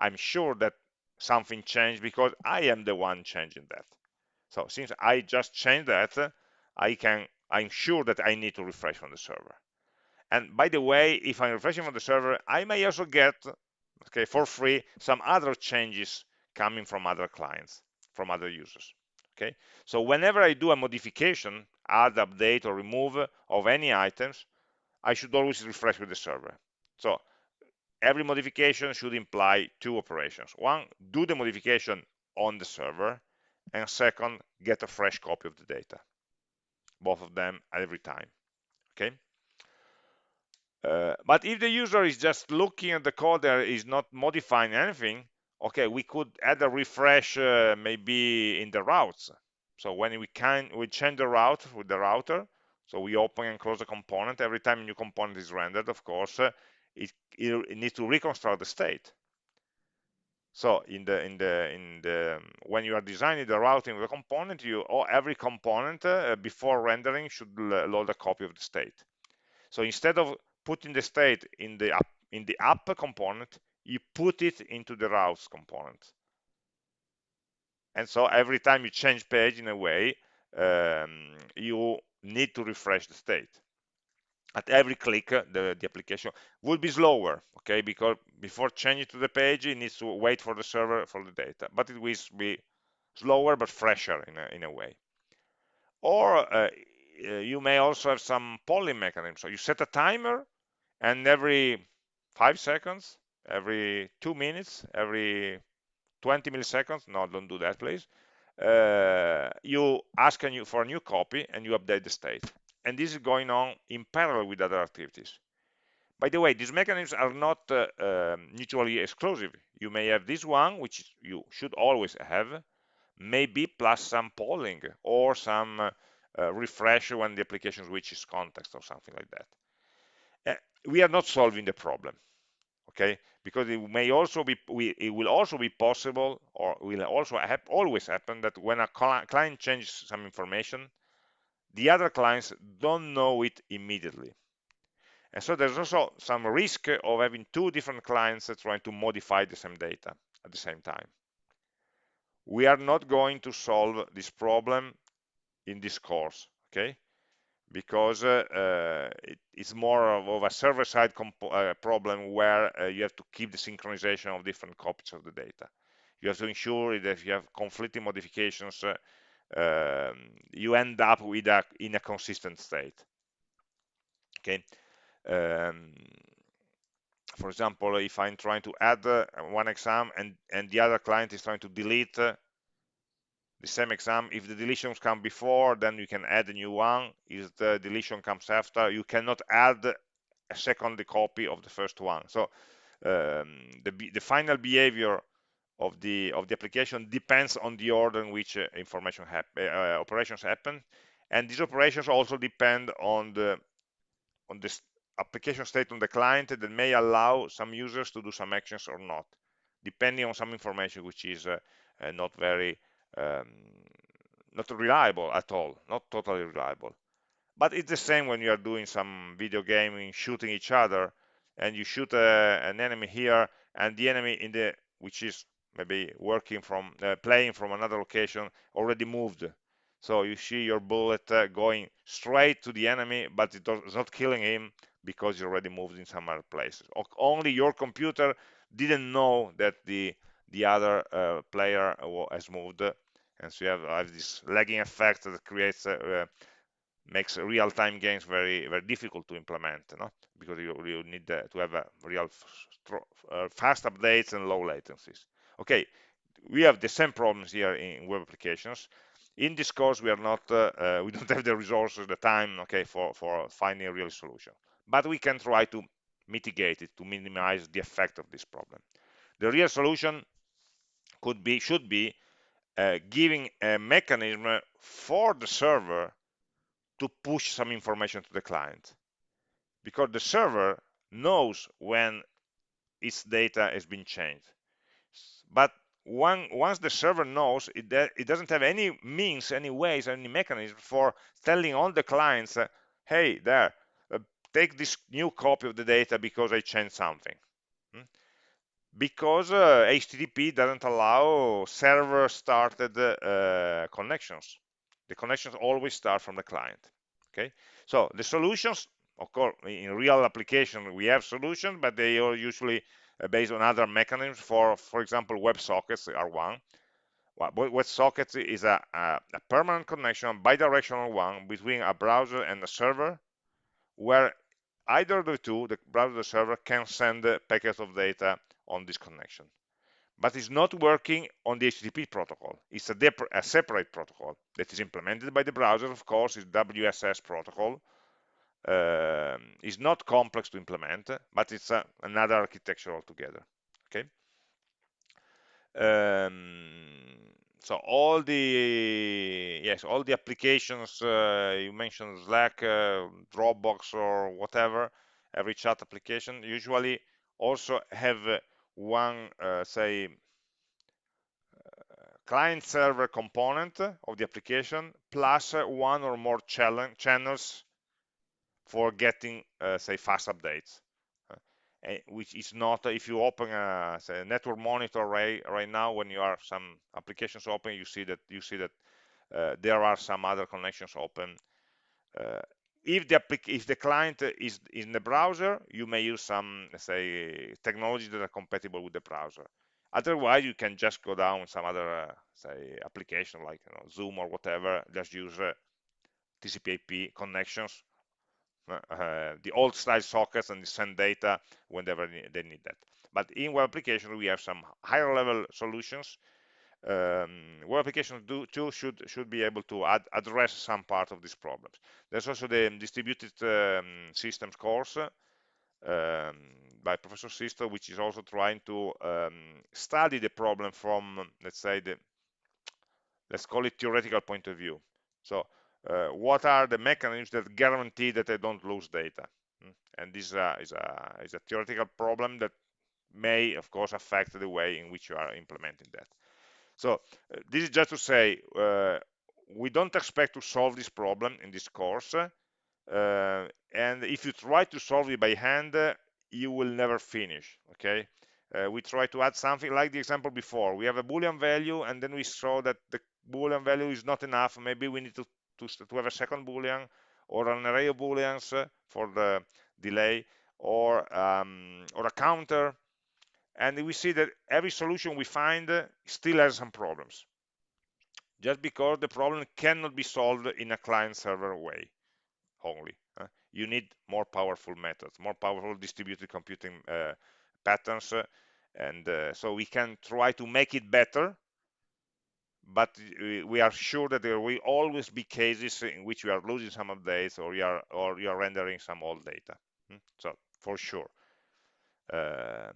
I'm sure that something changed because I am the one changing that. So since I just changed that, I can, I'm sure that I need to refresh on the server. And by the way, if I'm refreshing on the server, I may also get, okay, for free, some other changes coming from other clients, from other users. Okay, so whenever I do a modification, add, update, or remove of any items, I should always refresh with the server. So every modification should imply two operations. One, do the modification on the server, and second, get a fresh copy of the data. both of them every time okay uh, but if the user is just looking at the code there is not modifying anything okay we could add a refresh uh, maybe in the routes. So when we can we change the route with the router so we open and close a component. Every time a new component is rendered of course uh, it, it, needs to reconstruct the state. So in the in the in the when you are designing the routing of the component you or every component uh, before rendering should load a copy of the state. So instead of putting the state in the app in the app component you put it into the routes component. And so every time you change page in a way um, you need to refresh the state. At every click the, the application will be slower okay? Because before changing to the page it needs to wait for the server for the data. But it will be slower but fresher in a, in a way. Or uh, you may also have some polling mechanism so you set a timer and every five seconds every two minutes every 20 milliseconds no don't do that please uh, you ask a new, for a new copy and you update the state. And this is going on in parallel with other activities. By the way these mechanisms are not uh, uh, mutually exclusive. You may have this one which you should always have maybe plus some polling or some uh, refresh when the application switches context or something like that Uh, we are not solving the problem okay? Because it may also be we, it will also be possible or will also have always happen that when a client changes some information the other clients don't know it immediately. And so there's also some risk of having two different clients trying to modify the same data at the same time. We are not going to solve this problem in this course okay because uh, uh, it, it's more of a server-side uh, problem where uh, you have to keep the synchronization of different copies of the data. You have to ensure that if you have conflicting modifications, uh, um, you end up with a in a consistent state. Okay. Um, for example, if I'm trying to add uh, one exam and and the other client is trying to delete the same exam. If the deletions come before then you can add a new one. If the deletion comes after you cannot add a second copy of the first one. So um, the, the final behavior of the of the application depends on the order in which uh, information happen, uh, operations happen. And these operations also depend on the on the application state on the client that may allow some users to do some actions or not depending on some information which is uh, uh not very um, not reliable at all, not totally reliable. But it's the same when you are doing some video gaming, shooting each other, and you shoot a, uh, an enemy here, and the enemy in the which is maybe working from uh, playing from another location already moved. So you see your bullet uh, going straight to the enemy, but it does, it's not killing him because he already moved in some other places. Only your computer didn't know that the the other uh, player has moved and so you have, have this lagging effect that creates uh, makes real-time games very very difficult to implement no? because you, you need uh, to have a real uh, fast updates and low latencies. Okay we have the same problems here in web applications. In this course we are not uh, uh, we don't have the resources the time okay for for finding a real solution. But we can try to mitigate it to minimize the effect of this problem. The real solution could be should be uh, giving a mechanism for the server to push some information to the client because the server knows when its data has been changed but one, once the server knows it, it doesn't have any means any ways any mechanism for telling all the clients hey there uh, take this new copy of the data because I changed something? Because uh, HTTP doesn't allow server started uh, connections. The connections always start from the client. Okay, so the solutions, of course, in real application we have solutions, but they are usually uh, based on other mechanisms. For, for example, WebSockets are one. WebSockets is a, a, a permanent connection, bidirectional one between a browser and a server, where either of the two, the browser or the server, can send packets of data on this connection. but it's not working on the HTTP protocol. It's a, a, separate protocol that is implemented by the browser, of course, it's WSS protocol. Um, it's not complex to implement, but it's a, another architecture altogether. Okay. Um, so all the yes, all the applications uh, you mentioned, Slack, uh, Dropbox, or whatever, every chat application usually also have one, uh, say, client server component of the application plus one or more channels for getting, uh, say, fast updates. Uh, which is not, if you open a, say, network monitor right, right now, when you are some applications open, you see that you see that uh, there are some other connections open. If the if the client is in the browser, you may use some, say, technologies that are compatible with the browser. Otherwise, you can just go down some other, uh, say, application like you know, Zoom or whatever, just use uh, TCP/IP connections, uh, uh, the old style sockets, and send data whenever they need that. But in web application, we have some higher level solutions. Um, web applications do too should should be able to ad address some part of these problems. There's also the distributed um, systems course um, by Professor Sisto, which is also trying to um, study the problem from, let's say, the let's call it theoretical point of view. So, uh, what are the mechanisms that guarantee that I don't lose data? Hmm? And this uh, is, a, is a theoretical problem that may, of course, affect the way in which you are implementing that. So, uh, this is just to say, uh, we don't expect to solve this problem in this course. Uh, and if you try to solve it by hand you will never finish okay? Uh, we try to add something like the example before. We have a boolean value and then we saw that the boolean value is not enough. Maybe we need to to, to have a second boolean or an array of booleans for the delay or um, or a counter and we see that every solution we find still has some problems just because the problem cannot be solved in a client server way only. Uh, you need more powerful methods, more powerful distributed computing uh, patterns, uh, and uh, so we can try to make it better. But we are sure that there will always be cases in which we are losing some updates or you are or you are rendering some old data. Hmm? So for sure. Um,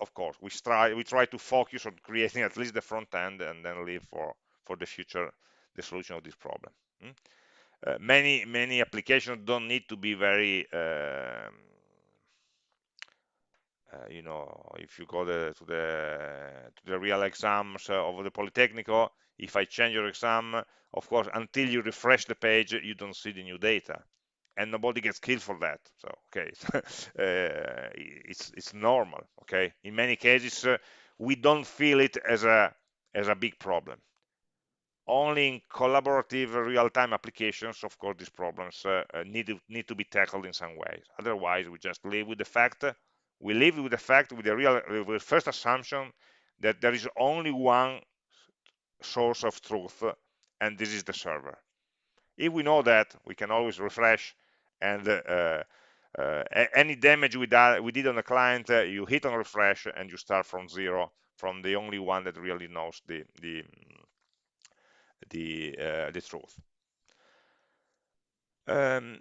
of course, we try we try to focus on creating at least the front end and then leave for for the future the solution of this problem. Hmm? Uh, many many applications don't need to be very um, uh, you know if you go the, to the to the real exams uh, of the Politecnico if I change your exam of course until you refresh the page you don't see the new data and nobody gets killed for that so okay uh, it's it's normal okay in many cases uh, we don't feel it as a as a big problem only in collaborative real-time applications, of course, these problems uh, uh, need, to, need to be tackled in some ways. Otherwise, we just live with the fact, we live with the fact, with the real, with the first assumption that there is only one source of truth, and this is the server. If we know that, we can always refresh, and uh, uh, any damage we, we, did on the client, uh, you hit on refresh, and you start from zero, from the only one that really knows the, the the, the truth. Um,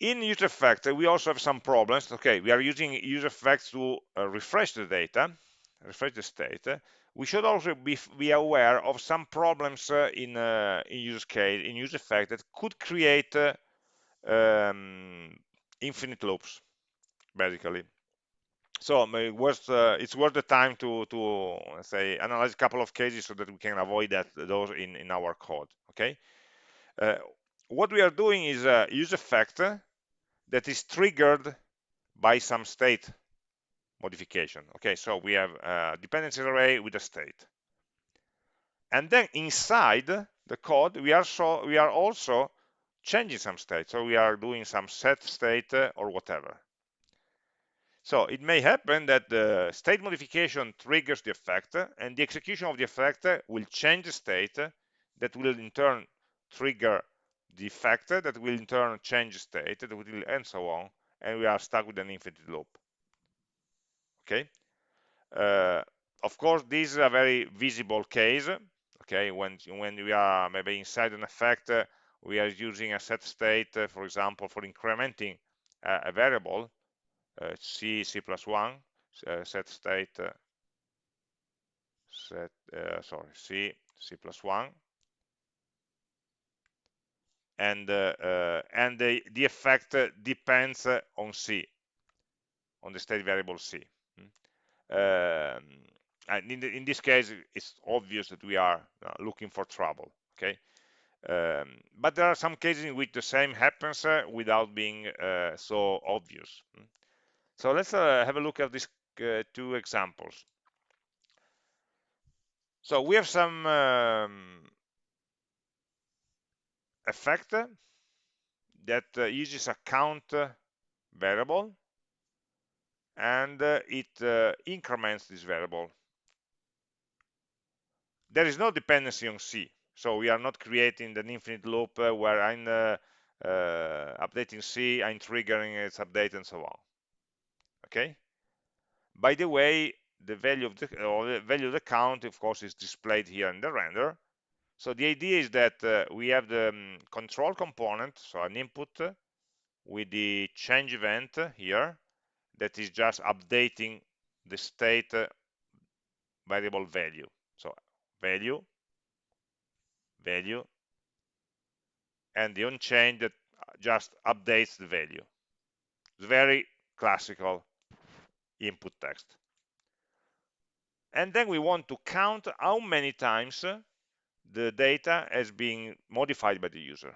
in UseEffects, we also have some problems. Okay, we are using UseEffects to uh, refresh the data, refresh the state. We should also be, be aware of some problems uh, in uh, in use case in UseEffect that could create um, infinite loops, basically. So uh, it's worth the time to to say analyze a couple of cases so that we can avoid that those in in our code okay? Uh, what we are doing is a use effect that is triggered by some state modification okay? So we have a dependency array with a state. And then inside the code we are so we are also changing some state. So we are doing some set state uh, or whatever. So it may happen that the state modification triggers the effect uh, and the execution of the effect uh, will change the state that will in turn trigger the effect that will in turn change state and so on and we are stuck with an infinite loop. Okay? Uh, of course, this is a very visible case. Okay, when when we are maybe inside an effect, uh, we are using a set state, uh, for example, for incrementing uh, a variable, uh, c c plus one uh, set state uh, set sorry c c plus one. And and the the effect depends on c on the state variable c. Um, and in, the, in, this case it's obvious that we are looking for trouble okay um, but there are some cases in which the same happens uh, without being uh, so obvious hmm. so let's uh, have a look at these uh, two examples so we have some um, effect that uh, uses a count variable and it increments this variable there is no dependency on C. So we are not creating an infinite loop uh, where I'm uh, uh, updating C, I'm triggering its update and so on. Okay. By the way, the value of the, the value of the count, of course, is displayed here in the render. So the idea is that uh, we have the um, control component, so an input with the change event here that is just updating the state variable value. So value, value, and the onChange that just updates the value. It's very classical input text. And then we want to count how many times the data has been modified by the user.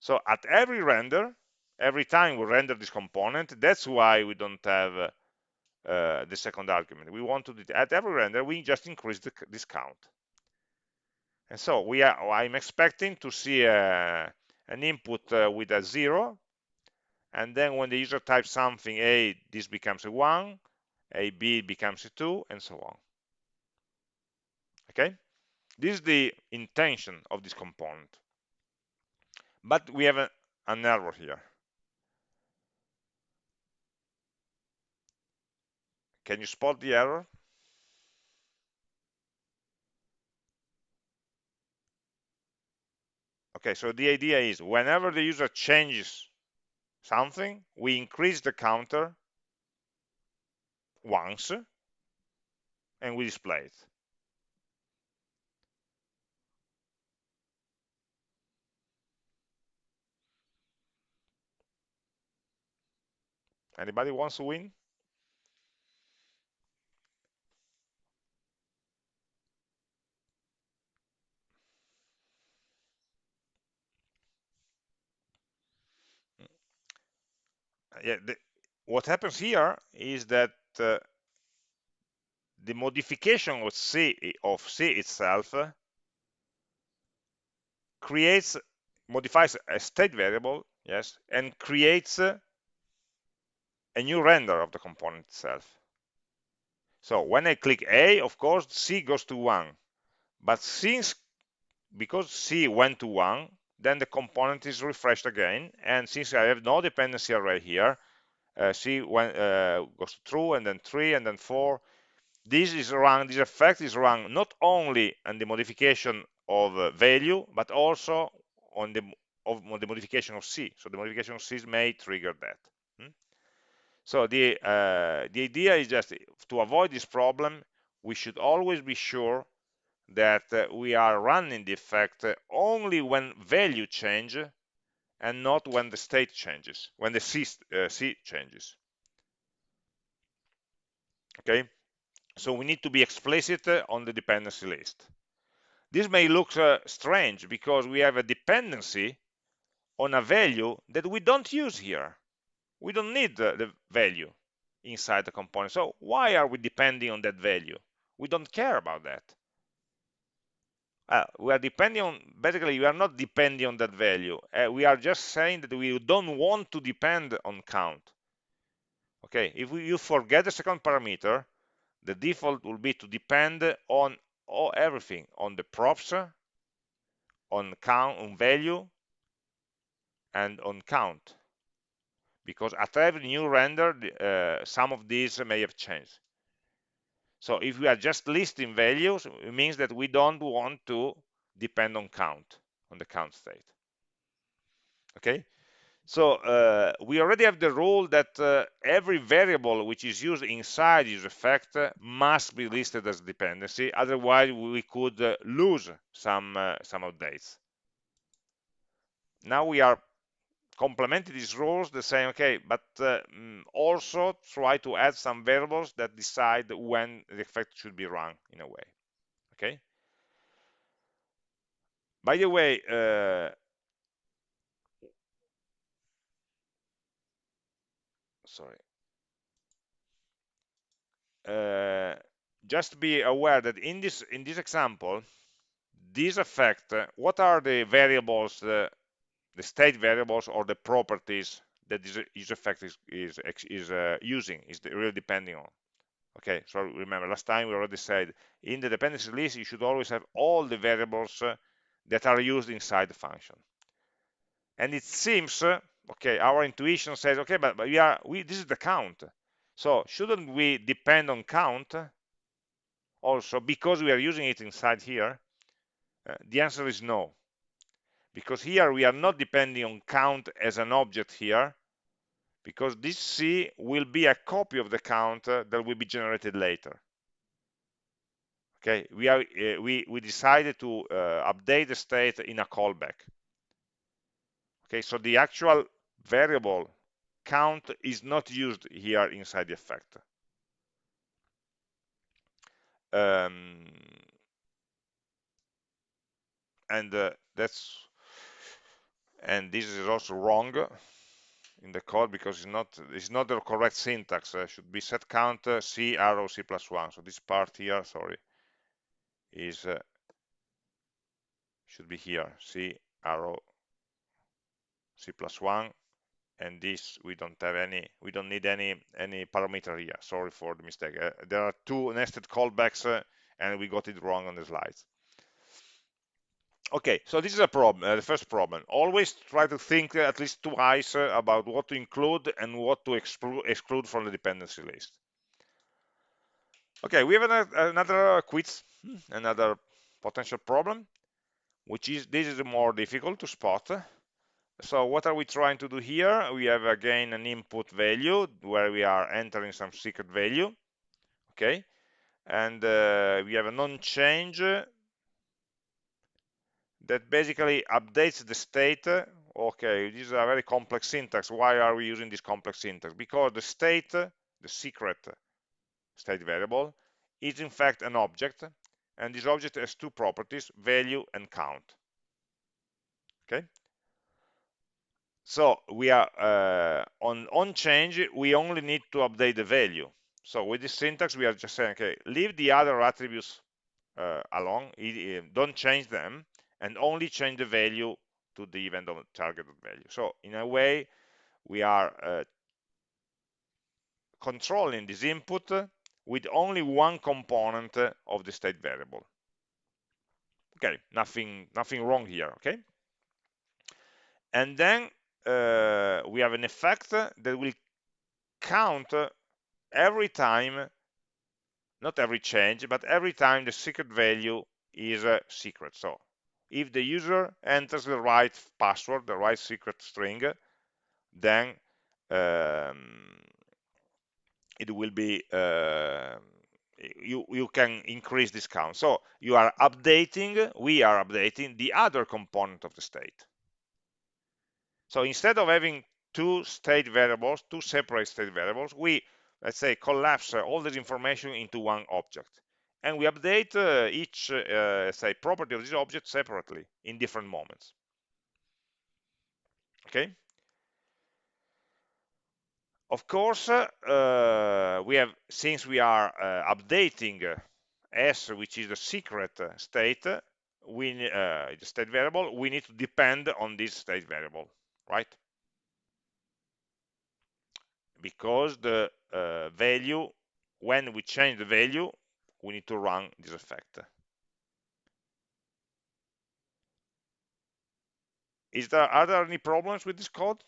So at every render, every time we render this component, that's why we don't have uh, the second argument. We want to, at every render, we just increase the, this count. And so we are, I'm expecting to see a, an input uh, with a zero, and then when the user types something, A, this becomes a one, A, B becomes a two, and so on. Okay? This is the intention of this component. But we have a, an error here. Can you spot the error? Okay, so the idea is whenever the user changes something, we increase the counter once and we display it. Anybody wants to win? Yeah, the, what happens here is that uh, the modification of C of C itself uh, creates modifies a state variable, yes, and creates uh, a new render of the component itself. So when I click A, of course, C goes to 1. But since, because C went to 1, then the component is refreshed again. And since I have no dependency array here, uh, C when, uh, goes to true and then 3 and then 4. This is run, this effect is run not only on the modification of uh, value, but also on the, of, the modification of C. So the modification of C may trigger that. Hmm? So the, uh, the idea is just to avoid this problem, we should always be sure that uh, we are running the effect only when value change and not when the state changes, when the C, uh, C changes. Okay, so we need to be explicit uh, on the dependency list. This may look uh, strange because we have a dependency on a value that we don't use here. We don't need the, the value inside the component. So why are we depending on that value? We don't care about that uh, we are depending on basically we are not depending on that value. Uh, we are just saying that we don't want to depend on count. Okay if we, you forget the second parameter the default will be to depend on all, everything on the props on count on value and on count. Because at every new render, uh, some of these may have changed. So if we are just listing values, it means that we don't want to depend on count, on the count state. Okay, so uh, we already have the rule that uh, every variable which is used inside use effect must be listed as dependency, otherwise we could uh, lose some uh, some updates. Now we are complementing these rules, the same, okay, but uh, mm, also try to add some variables that decide when the effect should be run in a way, okay? By the way, uh, sorry, uh, just be aware that in this in this example, this effect, uh, what are the variables uh, the state variables or the properties that this, this effect is is, is uh, using is really depending on. Okay so remember last time we already said in the dependency list you should always have all the variables uh, that are used inside the function. And it seems uh, okay our intuition says okay but, but we are we this is the count. So shouldn't we depend on count also because we are using it inside here? Uh, the answer is no because here we are not depending on count as an object here because this C will be a copy of the count uh, that will be generated later. Okay we are uh, we we decided to uh, update the state in a callback. Okay so the actual variable count is not used here inside the effect. Um, and uh, that's and this is also wrong in the code because it's not it's not the correct syntax. Should be set count uh, c arrow c plus one. So this part here sorry is uh, should be here. C arrow c plus one. And this we don't have any we don't need any any parameter here. Sorry for the mistake. Uh, there are two nested callbacks uh, and we got it wrong on the slides okay so this is a problem uh, the first problem. Always try to think at least twice uh, about what to include and what to exclude from the dependency list. Okay we have another, another quiz another potential problem which is this is more difficult to spot. So what are we trying to do here? We have again an input value where we are entering some secret value. Okay and uh, we have an onChange that basically updates the state okay this is a very complex syntax why are we using this complex syntax? Because the state the secret state variable is in fact an object and this object has two properties value and count okay? So we are uh, on on change we only need to update the value. So with this syntax we are just saying okay leave the other attributes uh, alone don't change them and only change the value to the event of target value. So in a way, we are uh, controlling this input with only one component of the state variable. Okay, nothing, nothing wrong here, okay? And then uh, we have an effect that will count every time, not every change, but every time the secret value is a secret. So if the user enters the right password, the right secret string, then um, it will be uh, you you can increase this count. So you are updating, we are updating the other component of the state. So instead of having two state variables, two separate state variables, we let's say collapse all this information into one object and we update uh, each uh, say property of this object separately in different moments. Okay? Of course uh, we have since we are uh, updating uh, s which is the secret state we uh, the state variable we need to depend on this state variable right? Because the value when we change the value we need to run this effect. Is there, are there any problems with this code?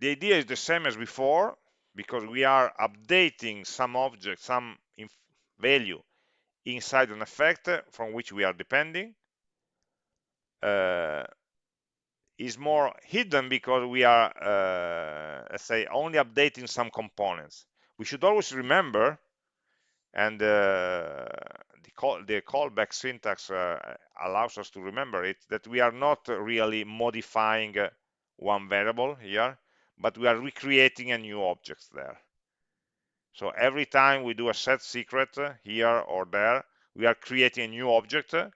The idea is the same as before, because we are updating some object, some value inside an effect from which we are depending. Uh, is more hidden because we are, uh, let's say, only updating some components. We should always remember, and uh, the, call, the, callback syntax uh, allows us to remember it, that we are not really modifying one variable here, but we are recreating a new object there. So every time we do a set secret uh, here or there, we are creating a new object uh,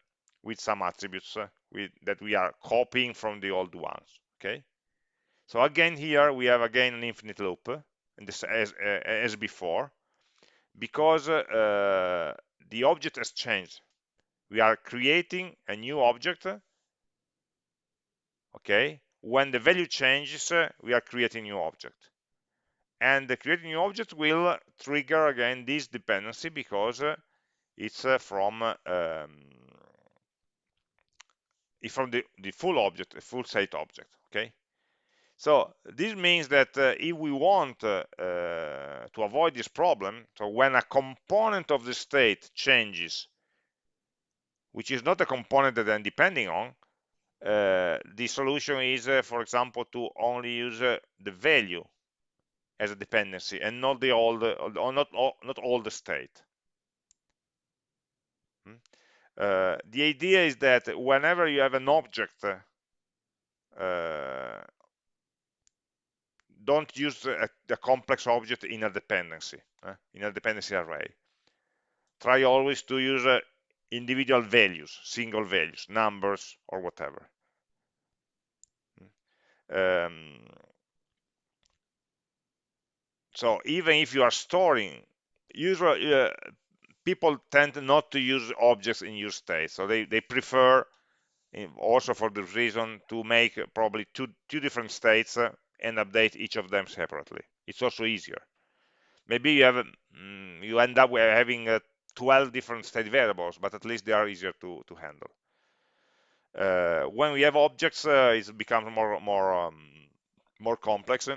with some attributes uh, with, that we are copying from the old ones okay? So again here we have again an infinite loop this as, as before because uh, the object has changed. We are creating a new object okay? When the value changes we are creating new object and the creating new object will trigger again this dependency because it's from um, from the, the full object, the full state object, okay? So this means that uh, if we want uh, uh, to avoid this problem, so when a component of the state changes, which is not a component that I'm depending on, uh, the solution is, uh, for example, to only use uh, the value as a dependency and not the old, or not all, not all the state. Uh, the idea is that whenever you have an object, uh, don't use a, a, complex object in a dependency, uh, in a dependency array. Try always to use uh, individual values, single values, numbers, or whatever. Um, so even if you are storing, usually uh, people tend not to use objects in use state. So they, they prefer also for this reason to make probably two two different states uh, and update each of them separately. It's also easier. Maybe you have mm, you end up having uh, 12 different state variables but at least they are easier to to handle. Uh, when we have objects uh, it becomes more more um, more complex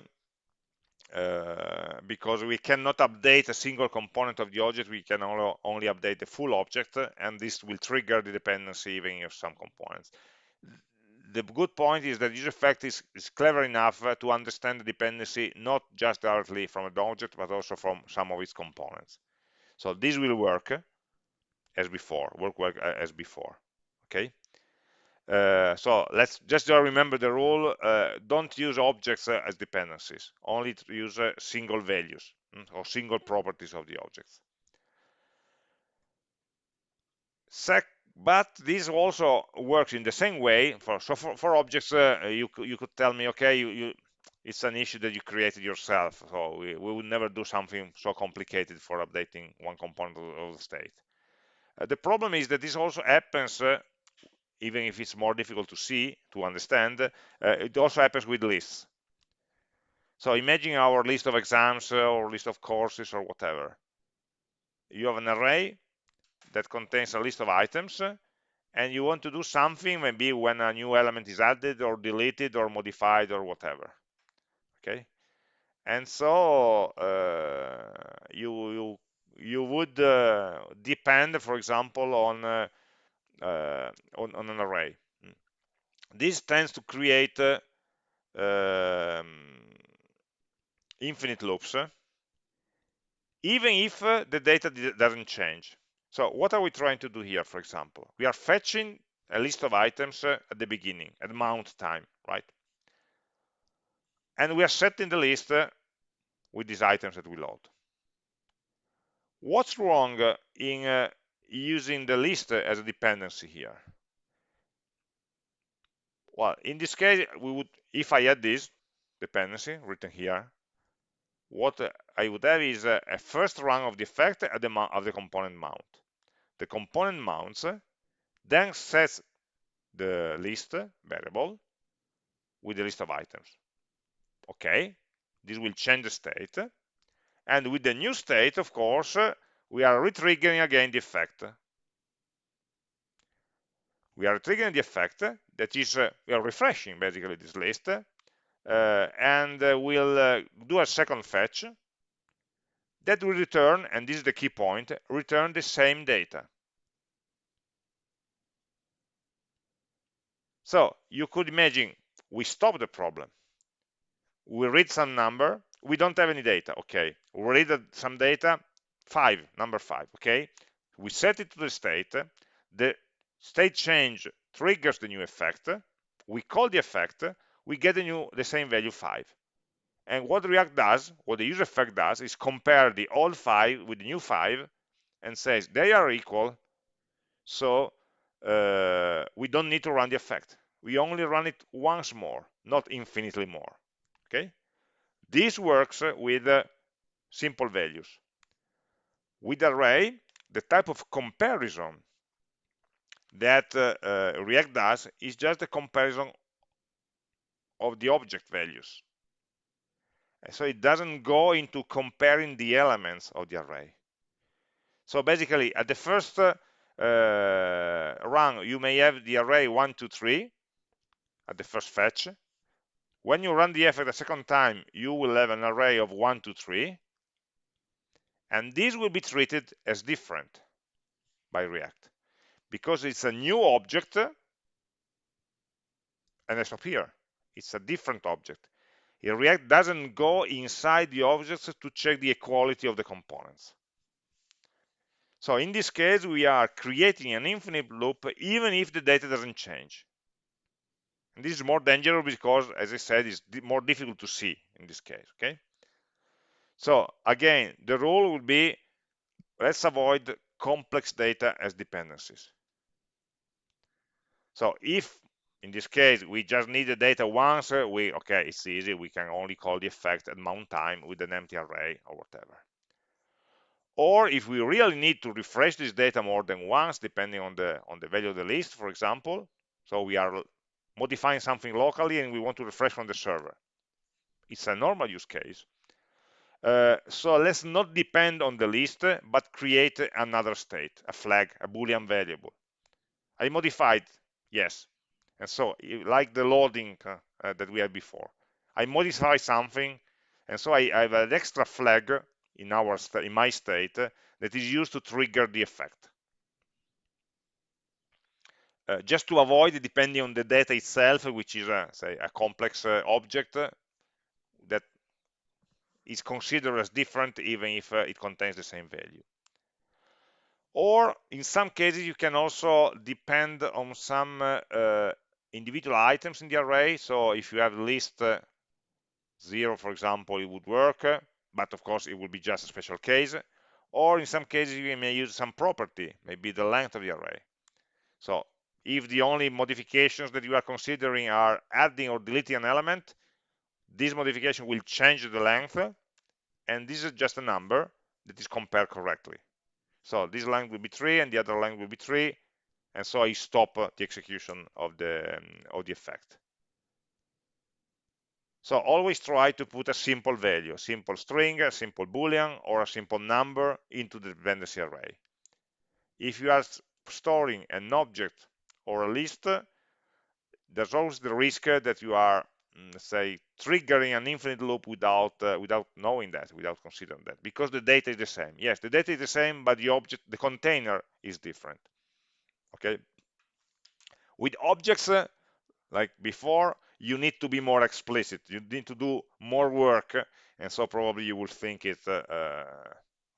uh, because we cannot update a single component of the object, we can only, update the full object, and this will trigger the dependency even of some components. The good point is that useEffect is, is clever enough uh, to understand the dependency not just directly from an object, but also from some of its components. So this will work as before, work, work uh, as before, okay? Uh, so let's just remember the rule uh, don't use objects uh, as dependencies only use uh, single values mm, or single properties of the objects. Sec but this also works in the same way for so for, for objects uh, you you could tell me okay you, you it's an issue that you created yourself so we, we would never do something so complicated for updating one component of the state. The problem is that this also happens even if it's more difficult to see, to understand, uh, it also happens with lists. So imagine our list of exams uh, or list of courses or whatever. You have an array that contains a list of items and you want to do something maybe when a new element is added or deleted or modified or whatever. Okay. And so uh, you, you you would uh, depend, for example, on uh, on, on, an array. Hmm. This tends to create uh, um, infinite loops, even if uh, the data doesn't change. So what are we trying to do here, for example? We are fetching a list of items uh, at the beginning, at mount time, right? And we are setting the list uh, with these items that we load. What's wrong uh, in using the list as a dependency here? Well, in this case, we would, if I had this dependency written here, what I would have is a, a first run of the effect at the mount of the component mount. The component mounts, then sets the list variable with the list of items. Okay, this will change the state. And with the new state, of course, we are retriggering again the effect. We are triggering the effect that is, uh, we are refreshing basically this list uh, and uh, we'll uh, do a second fetch that will return, and this is the key point, return the same data. So you could imagine we stop the problem. We read some number, we don't have any data, okay. We read some data, five, number five, okay. We set it to the state, the state change triggers the new effect, we call the effect, we get the new the same value five. And what React does, what the useEffect does, is compare the old five with the new five and says they are equal, so uh, we don't need to run the effect. We only run it once more, not infinitely more. Okay? This works with uh, simple values. With array, the type of comparison that uh, uh, React does is just a comparison of the object values. So it doesn't go into comparing the elements of the array. So basically, at the first uh, run, you may have the array 1, 2, 3 at the first fetch. When you run the effect a second time, you will have an array of 1, 2, 3. And this will be treated as different by React because it's a new object and it's up here. It's a different object. In React doesn't go inside the objects to check the equality of the components. So in this case, we are creating an infinite loop even if the data doesn't change. And this is more dangerous because, as I said, it's more difficult to see in this case, okay? So again, the rule would be, let's avoid complex data as dependencies. So if in this case we just need the data once we okay it's easy we can only call the effect at mount time with an empty array or whatever. Or if we really need to refresh this data more than once depending on the on the value of the list for example. So we are modifying something locally and we want to refresh from the server. It's a normal use case uh, so let's not depend on the list but create another state a flag a boolean variable. I modified yes. And so like the loading uh, uh, that we had before. I modify something and so I, I have an extra flag in our in my state uh, that is used to trigger the effect. Uh, just to avoid depending on the data itself which is a, say a complex uh, object is considered as different even if it contains the same value. Or in some cases you can also depend on some uh, individual items in the array. So if you have list uh, zero for example it would work but of course it would be just a special case. Or in some cases you may use some property maybe the length of the array. So if the only modifications that you are considering are adding or deleting an element this modification will change the length and this is just a number that is compared correctly so this length will be 3 and the other length will be 3 and so I stop uh, the execution of the um, of the effect. So always try to put a simple value, a simple string, a simple boolean, or a simple number into the dependency array. If you are storing an object or a list, there's always the risk that you are, say, triggering an infinite loop without uh, without knowing that, without considering that, because the data is the same. Yes, the data is the same, but the object, the container is different okay? With objects uh, like before you need to be more explicit. You need to do more work and so probably you will think it uh, uh,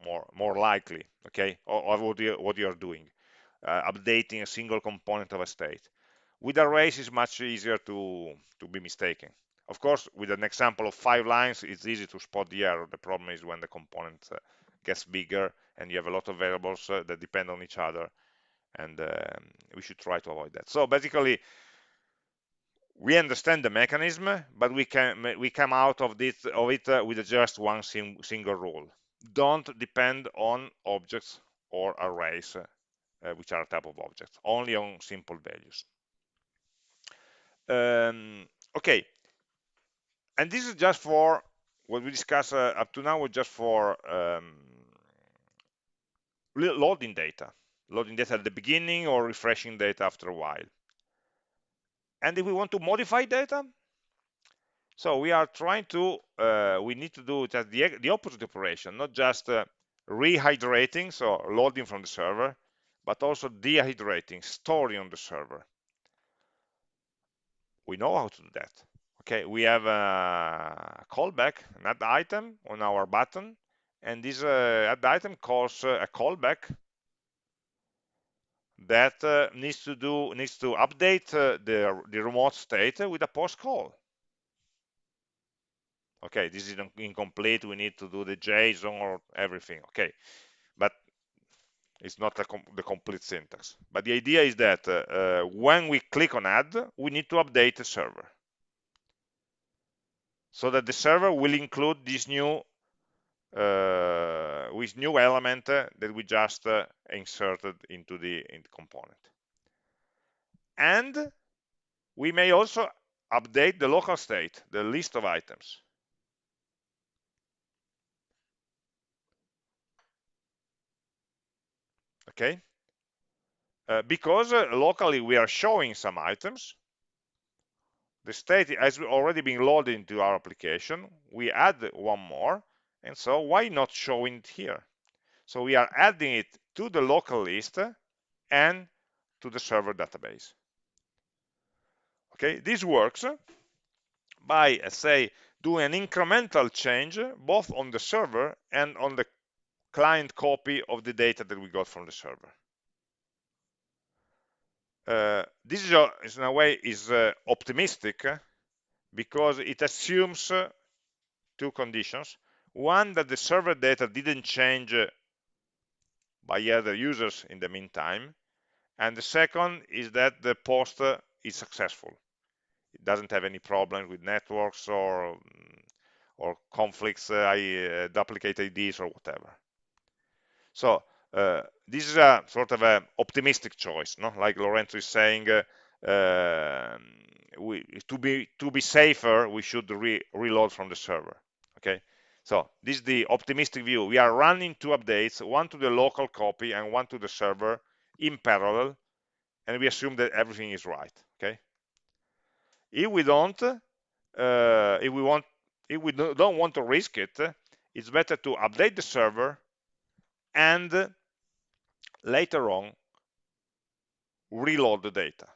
more more likely okay? Or, or what, you, what you're doing uh, updating a single component of a state with arrays it's much easier to to be mistaken. Of course with an example of five lines it's easy to spot the error. The problem is when the component uh, gets bigger and you have a lot of variables uh, that depend on each other and um, we should try to avoid that. So basically we understand the mechanism but we can we come out of this of it uh, with just one single rule. Don't depend on objects or arrays uh, which are a type of objects only on simple values um, okay and this is just for what we discussed uh, up to now was just for um, loading data loading data at the beginning or refreshing data after a while. And if we want to modify data, So we are trying to, uh, we need to do just the, the opposite operation, not just uh, rehydrating, so loading from the server, but also dehydrating, storing on the server. We know how to do that. Okay, we have a callback, an add item on our button, and this uh, add item calls uh, a callback that uh, needs to do needs to update uh, the the remote state with a post call okay this is incomplete we need to do the json or everything okay it's not com the complete syntax but the idea is that uh, when we click on add we need to update the server so that the server will include this new uh, with new element uh, that we just uh, inserted into the, in the component. And we may also update the local state, the list of items. Okay, uh, because uh, locally we are showing some items, the state has already been loaded into our application. We add one more, and so why not showing it here? So we are adding it to the local list and to the server database. Okay, this works by, uh, say, doing an incremental change both on the server and on the client copy of the data that we got from the server. Uh, this is, a, in a way is uh, optimistic because it assumes two conditions. One, that the server data didn't change by other users in the meantime. And the second is that the post is successful. It doesn't have any problems with networks or or conflicts, uh, duplicate IDs or whatever. So uh, this is a sort of an optimistic choice, no? Like Lorenzo is saying, uh, um, we, to be to be safer, we should re reload from the server. Okay, so this is the optimistic view. We are running two updates, one to the local copy and one to the server in parallel, and we assume that everything is right. Okay. If we don't, uh, if we want, if we don't want to risk it, it's better to update the server and later on reload the data.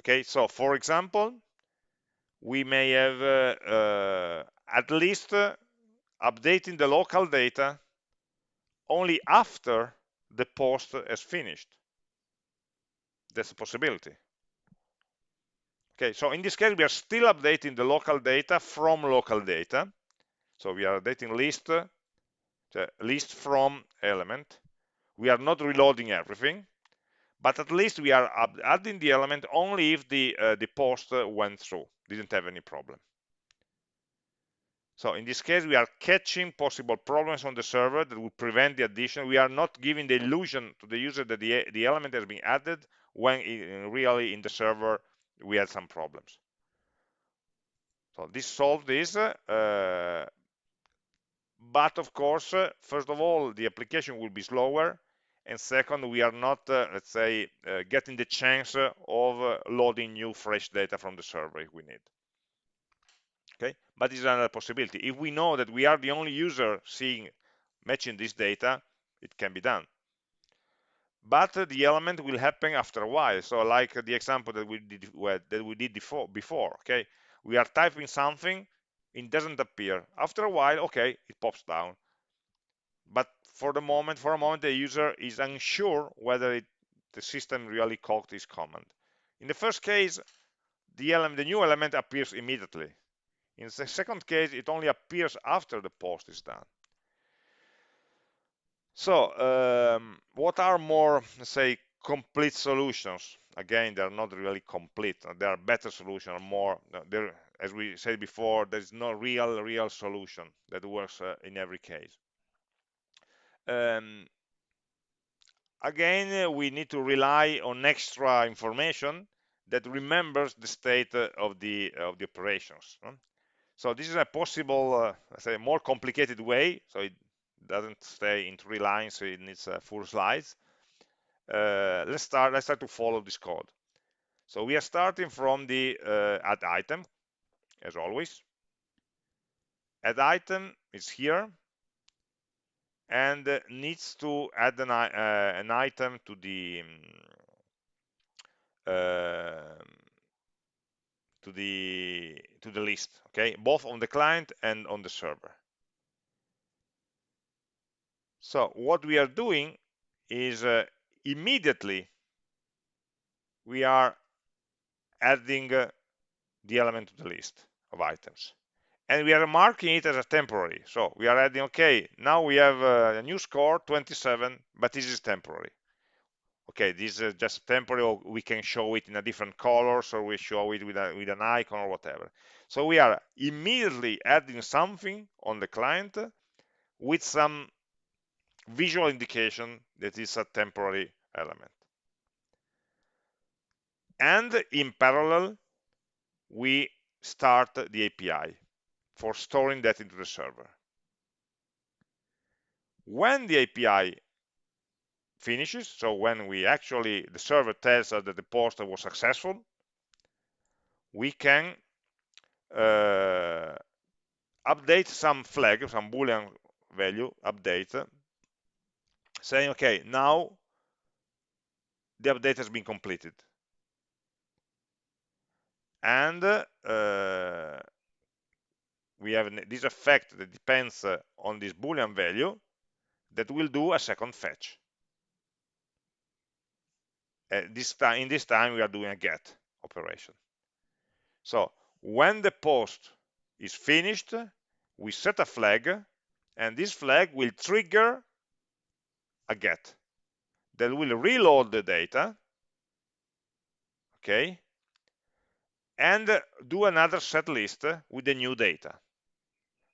Okay, so for example, we may have uh, uh, at least uh, updating the local data only after the post has finished. That's a possibility. Okay, so in this case, we are still updating the local data from local data. So we are updating list, the list from element. We are not reloading everything but at least we are adding the element only if the uh, the post went through didn't have any problem. So in this case we are catching possible problems on the server that would prevent the addition. We are not giving the illusion to the user that the, the element has been added when in, really in the server we had some problems. So this solved this uh, but of course first of all the application will be slower. And second we are not uh, let's say uh, getting the chance of uh, loading new fresh data from the server if we need. Okay? But it's another possibility. If we know that we are the only user seeing matching this data it can be done. But the element will happen after a while. So like the example that we did that we did before before okay? We are typing something it doesn't appear after a while okay it pops down but for the moment, for a moment, the user is unsure whether it, the system really called this command. In the first case, the, element, the new element appears immediately. In the second case, it only appears after the post is done. So, um, what are more, say, complete solutions? Again, they're not really complete. they are better solutions, or more. There, as we said before, there's no real, real solution that works uh, in every case um, again, we need to rely on extra information that remembers the state of the of the operations. So this is a possible, uh, let's say, more complicated way. So it doesn't stay in three lines in its uh, full slides. Uh, let's start. Let's start to follow this code. So we are starting from the uh, add item, as always. Add item is here and uh, needs to add an, uh, an item to the uh, to the to the list okay? Both on the client and on the server. So what we are doing is uh, immediately we are adding uh, the element to the list of items. And we are marking it as a temporary. So we are adding okay now we have uh, a new score 27 but this is temporary. Okay this is just temporary or we can show it in a different colors or we show it with, a, with an icon or whatever. So we are immediately adding something on the client with some visual indication that is a temporary element. And in parallel we start the API for storing that into the server. When the API finishes so when we actually the server tells us that the post was successful we can uh, update some flag some boolean value update saying okay now the update has been completed and uh, we have this effect that depends on this boolean value that will do a second fetch. Uh, this time in this time we are doing a get operation. So when the post is finished we set a flag and this flag will trigger a get that will reload the data. Okay and do another set list with the new data.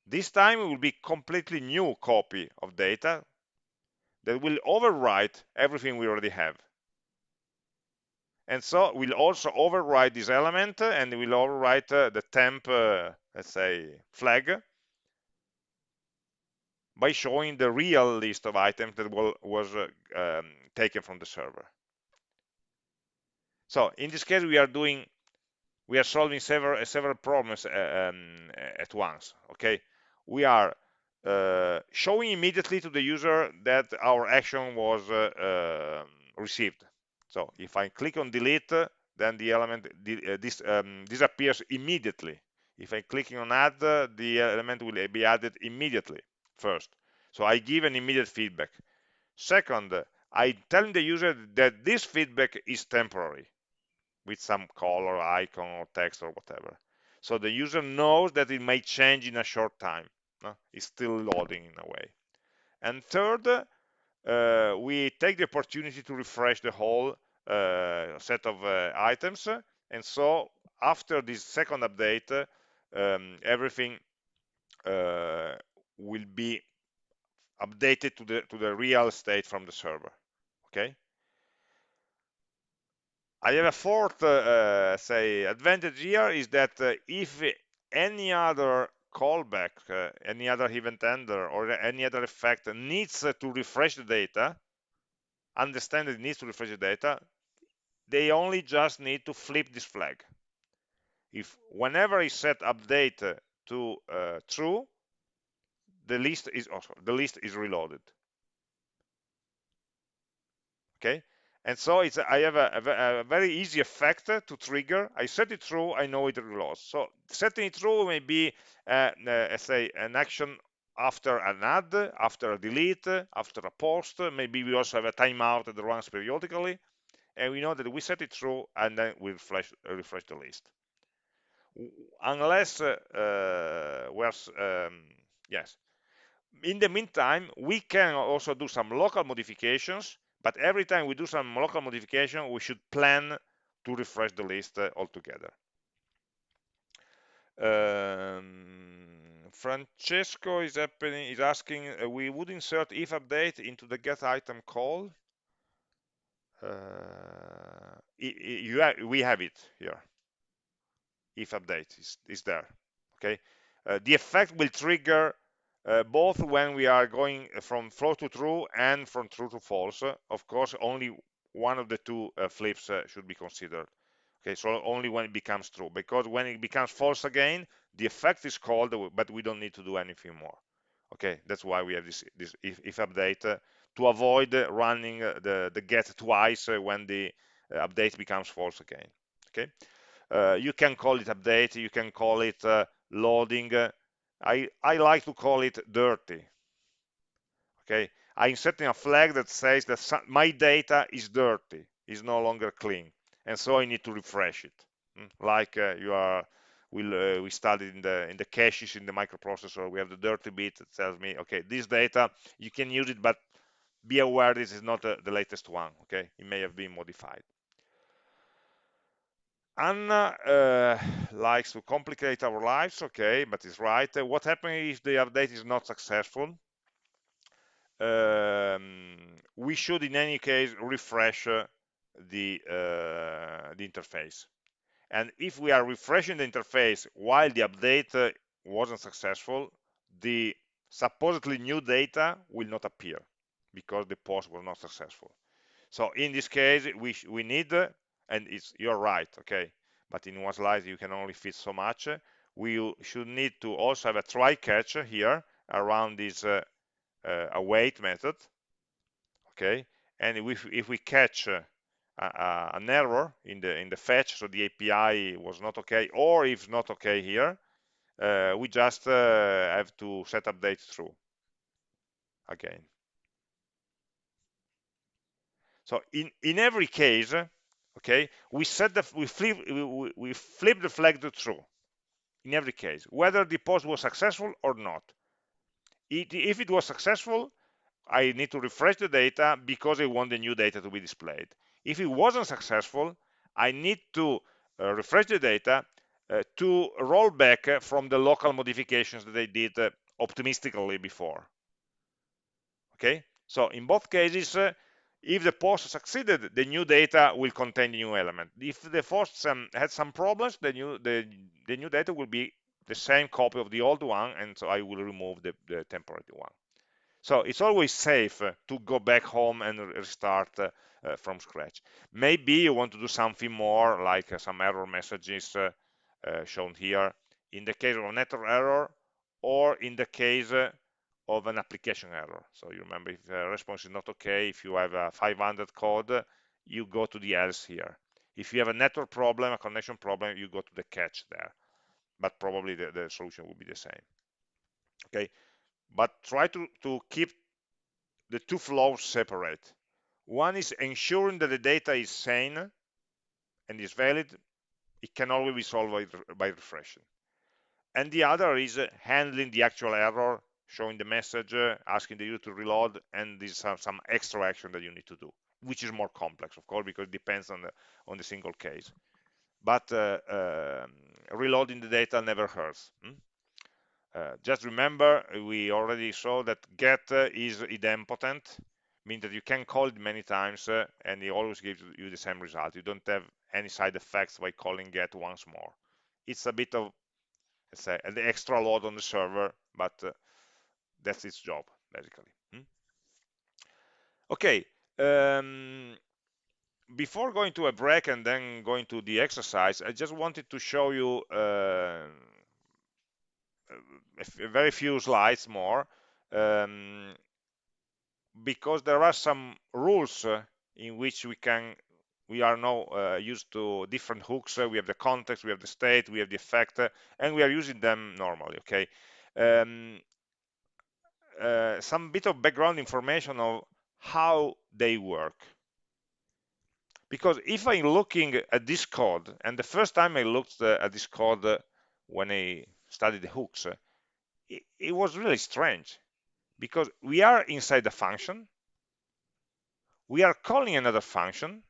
This time it will be completely new copy of data that will overwrite everything we already have. And so we'll also overwrite this element and we'll overwrite uh, the temp uh, let's say flag by showing the real list of items that will, was uh, um, taken from the server. So in this case we are doing we are solving several several problems uh, um, at once okay we are uh, showing immediately to the user that our action was uh, um, received so if I click on delete, then the element uh, this, um, disappears immediately. If I'm clicking on add, the element will be added immediately first. So I give an immediate feedback. Second, I tell the user that this feedback is temporary with some color, icon, or text, or whatever. So the user knows that it may change in a short time. No? It's still loading in a way. And third, uh, we take the opportunity to refresh the whole uh, set of uh, items and so after this second update um, everything uh, will be updated to the to the real state from the server okay I have a fourth uh, say advantage here is that uh, if any other callback uh, any other event handler or any other effect needs to refresh the data understand that it needs to refresh the data they only just need to flip this flag. If whenever I set update to uh, true, the list is also oh, the list is reloaded. Okay, and so it's I have a, a, very easy effect to trigger. I set it true, I know it reloads. So setting it true may be, uh, uh, say, an action after an add, after a delete, after a post. Maybe we also have a timeout that runs periodically and we know that we set it true and then we refresh, refresh the list unless uh, uh, um, yes in the meantime we can also do some local modifications but every time we do some local modification we should plan to refresh the list uh, altogether. Um, Francesco is happening is asking uh, we would insert if update into the get item call. Uh, we have it here. If update is, is there okay? Uh, the effect will trigger uh, both when we are going from flow to true and from true to false of course only one of the two uh, flips uh, should be considered. Okay so only when it becomes true because when it becomes false again the effect is called but we don't need to do anything more. Okay that's why we have this this if, if update uh, to avoid running uh, the the get twice uh, when the update becomes false again. Okay? You can call it update you can call it loading I, I like to call it dirty okay? I'm setting a flag that says that my data is dirty is no longer clean and so I need to refresh it hmm? like uh, you are we uh, we studied in the in the caches in the microprocessor we have the dirty bit that tells me okay this data you can use it but be aware this is not uh, the latest one okay? It may have been modified Anna uh, likes to complicate our lives, okay, but it's right. Uh, what happens if the update is not successful? Um, we should, in any case, refresh uh, the, uh, the interface. And if we are refreshing the interface while the update uh, wasn't successful, the supposedly new data will not appear because the post was not successful. So in this case, we, we need and it's you're right okay? But in one slide you can only fit so much. We should need to also have a try catch here around this uh, uh, await method okay? And if, if we catch uh, an error in the in the fetch so the API was not okay or if not okay here uh, we just uh, have to set update through again. So in in every case okay? We set the we flip we, we flip the flag to true in every case whether the post was successful or not. It, if it was successful I need to refresh the data because I want the new data to be displayed. If it wasn't successful I need to uh, refresh the data uh, to roll back from the local modifications that I did uh, optimistically before. Okay? So in both cases uh, if the post succeeded, the new data will contain the new element. If the post um, had some problems, the new the, the new data will be the same copy of the old one, and so I will remove the, the temporary one. So it's always safe uh, to go back home and restart uh, uh, from scratch. Maybe you want to do something more, like uh, some error messages uh, uh, shown here. In the case of a network error, or in the case of an application error. So you remember if the response is not okay, if you have a 500 code, you go to the else here. If you have a network problem, a connection problem, you go to the catch there. But probably the, the solution will be the same. Okay, but try to, to keep the two flows separate. One is ensuring that the data is sane and is valid. It can always be solved by, by refreshing. And the other is uh, handling the actual error showing the message, uh, asking the user to reload, and this is some extra action that you need to do, which is more complex, of course, because it depends on the on the single case. But uh, uh, reloading the data never hurts. Hmm? Uh, just remember, we already saw that get uh, is idempotent, means that you can call it many times uh, and it always gives you the same result. You don't have any side effects by calling get once more. It's a bit of, let's say, an extra load on the server, but that's its job basically hmm? okay um, before going to a break and then going to the exercise i just wanted to show you uh, a very few slides more um, because there are some rules uh, in which we can we are now uh, used to different hooks uh, we have the context we have the state we have the effect uh, and we are using them normally okay um, uh, some bit of background information of how they work. Because if I'm looking at this code, and the first time I looked uh, at this code uh, when I studied the hooks, it, it was really strange. Because we are inside the function, we are calling another function,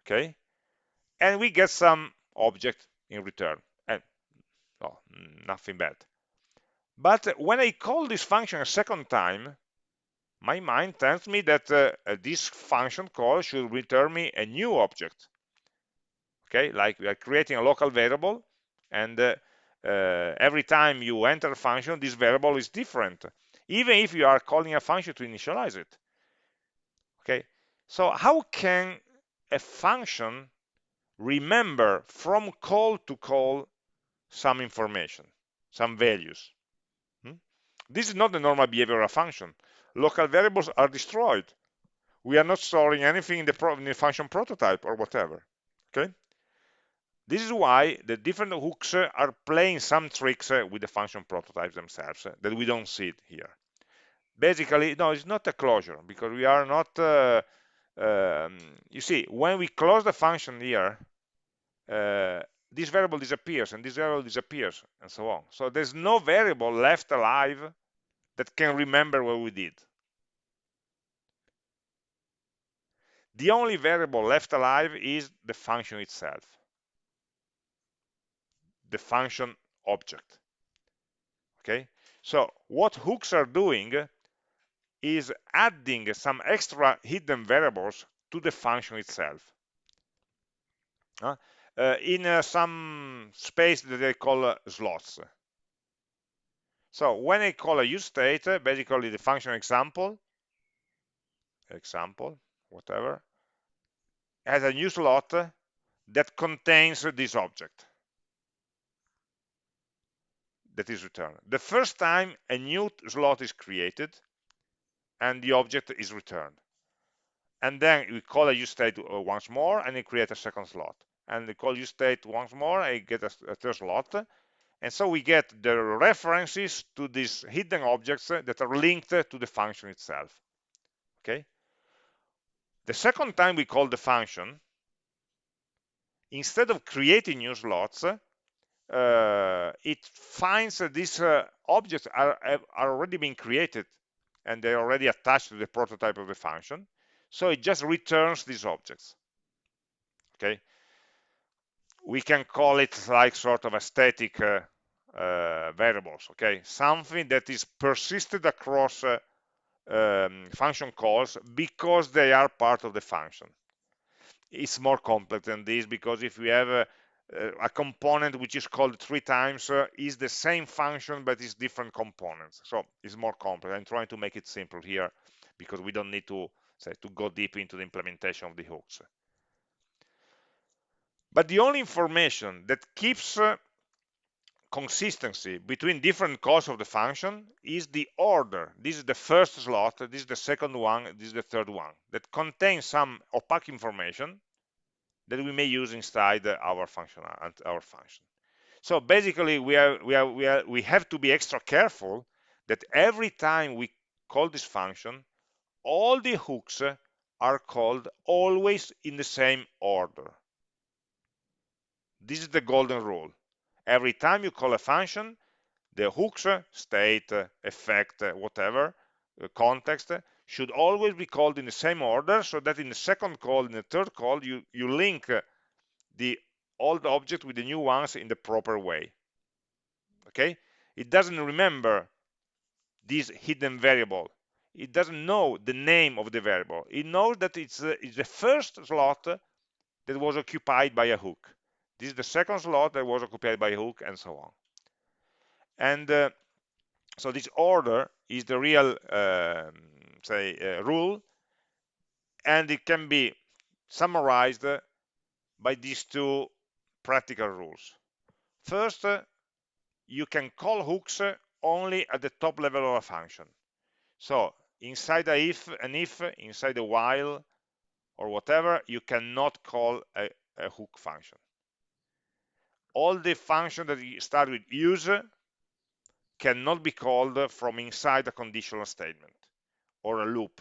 okay, and we get some object in return, and oh, nothing bad. But when I call this function a second time, my mind tells me that uh, uh, this function call should return me a new object. Okay, like we are creating a local variable, and uh, uh, every time you enter a function, this variable is different, even if you are calling a function to initialize it. Okay, so how can a function remember from call to call some information, some values. This is not the normal behavior behavioral function. Local variables are destroyed. We are not storing anything in the, in the function prototype or whatever. Okay. This is why the different hooks are playing some tricks with the function prototypes themselves that we don't see it here. Basically, no, it's not a closure because we are not. Uh, um, you see, when we close the function here, uh, this variable disappears and this variable disappears and so on. So there's no variable left alive that can remember what we did. The only variable left alive is the function itself, the function object. Okay, so what hooks are doing is adding some extra hidden variables to the function itself. Uh, in uh, some space that they call uh, slots. So when I call a use state, uh, basically the function example, example, whatever, has a new slot that contains this object that is returned. The first time a new slot is created and the object is returned. And then we call a use state uh, once more and we create a second slot. And we call use state once more, I get a, a third slot. And so we get the references to these hidden objects that are linked to the function itself. Okay. The second time we call the function, instead of creating new slots, uh, it finds that these uh, objects are, are already being created and they're already attached to the prototype of the function. So it just returns these objects. Okay. We can call it like sort of a static uh, uh, variables. Okay. Something that is persisted across uh, um, function calls because they are part of the function. It's more complex than this because if we have a, a component which is called three times uh, is the same function but is different components so it's more complex i'm trying to make it simple here because we don't need to say to go deep into the implementation of the hooks but the only information that keeps uh, consistency between different calls of the function is the order. This is the first slot, this is the second one, this is the third one, that contains some opaque information that we may use inside our function, our function. So basically, we are, we are, we are, we have to be extra careful that every time we call this function, all the hooks are called always in the same order. This is the golden rule. Every time you call a function, the hooks, uh, state, uh, effect, uh, whatever, context, should always be called in the same order so that in the second call, in the third call, you, you link the old object with the new ones in the proper way. Okay? It doesn't remember this hidden variable. It doesn't know the name of the variable. It knows that it's, uh, it's the first slot that was occupied by a hook. This is the second slot that was occupied by hook and so on. And uh, so this order is the real um, say uh, rule and it can be summarized by these two practical rules. First you can call hooks only at the top level of a function. So inside a if an if inside a while or whatever you cannot call a, a hook function all the functions that start with use cannot be called from inside a conditional statement or a loop.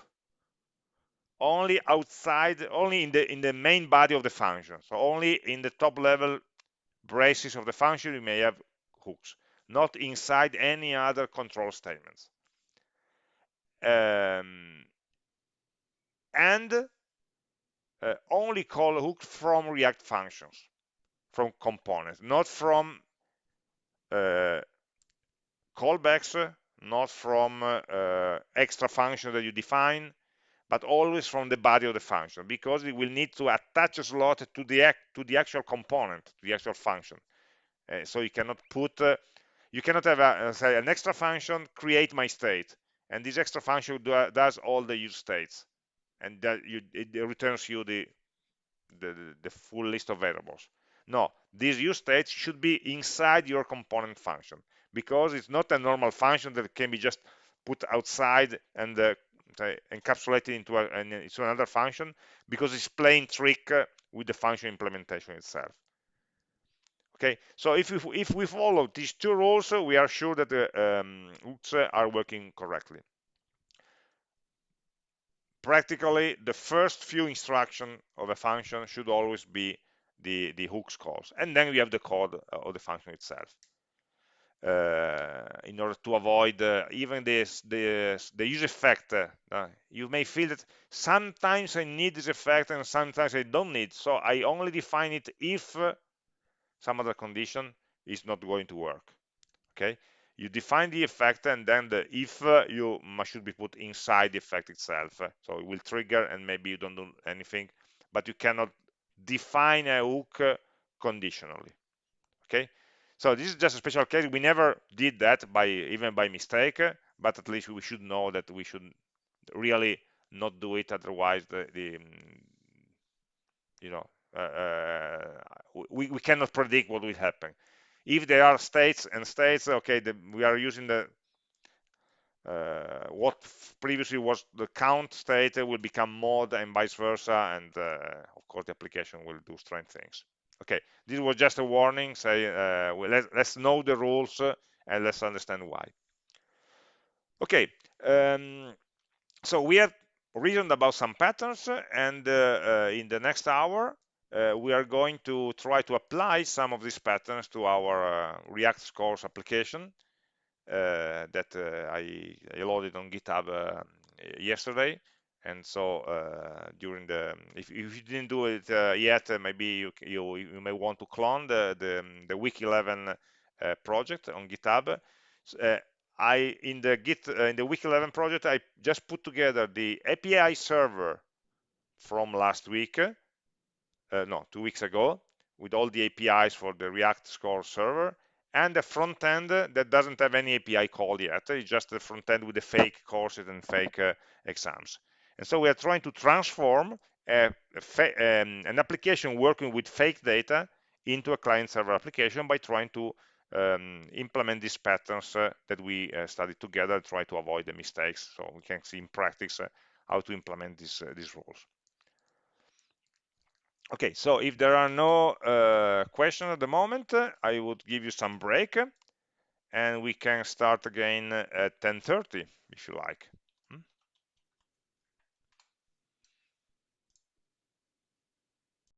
Only outside only in the in the main body of the function. So only in the top level braces of the function you may have hooks not inside any other control statements. Um, and uh, only call hooks from react functions from components not from uh, callbacks not from uh, extra function that you define, but always from the body of the function, because we will need to attach a slot to the to the actual component, to the actual function. Uh, so you cannot put, uh, you cannot have a, uh, say an extra function create my state, and this extra function do, does all the use states, and that you, it returns you the the, the full list of variables. No, this use state should be inside your component function because it's not a normal function that can be just put outside and uh, encapsulated into, a, into another function because it's playing trick uh, with the function implementation itself. Okay, so if we, if we follow these two rules, we are sure that the um, hooks are working correctly. Practically, the first few instructions of a function should always be the, the hooks calls. And then we have the code of the function itself. Uh, in order to avoid uh, even this, this, the use effect. Uh, you may feel that sometimes I need this effect and sometimes I don't need. So I only define it if some other condition is not going to work. Okay, you define the effect and then the if you should be put inside the effect itself. So it will trigger and maybe you don't do anything, but you cannot define a hook conditionally. Okay, so this is just a special case. We never did that by even by mistake, but at least we should know that we should really not do it. Otherwise, the, the you know uh, uh, we, we cannot predict what will happen. If there are states and states, okay, the, we are using the uh, what previously was the count state will become mod and vice versa, and uh, of course the application will do strange things. Okay this was just a warning say uh, well, let, us know the rules uh, and let's understand why. Okay um, so we have reasoned about some patterns and uh, uh in the next hour we are going to try to apply some of these patterns to our react scores application that I, I, loaded on github yesterday. And so uh, during the if, if, you didn't do it uh, yet uh, maybe you, you, you may want to clone the the, the week 11 uh, project on github. Uh, i in the git uh, in the week 11 project i just put together the api server from last week no two weeks ago with all the apis for the react score server and a front end that doesn't have any api call yet. It's just the front end with the fake courses and fake exams. And so we are trying to transform a, a, um, an application working with fake data into a client-server application by trying to um, implement these patterns uh, that we uh, studied together, try to avoid the mistakes, so we can see in practice uh, how to implement these, uh, these rules. Okay, so if there are no uh, questions at the moment, I would give you some break, and we can start again at 10.30, if you like.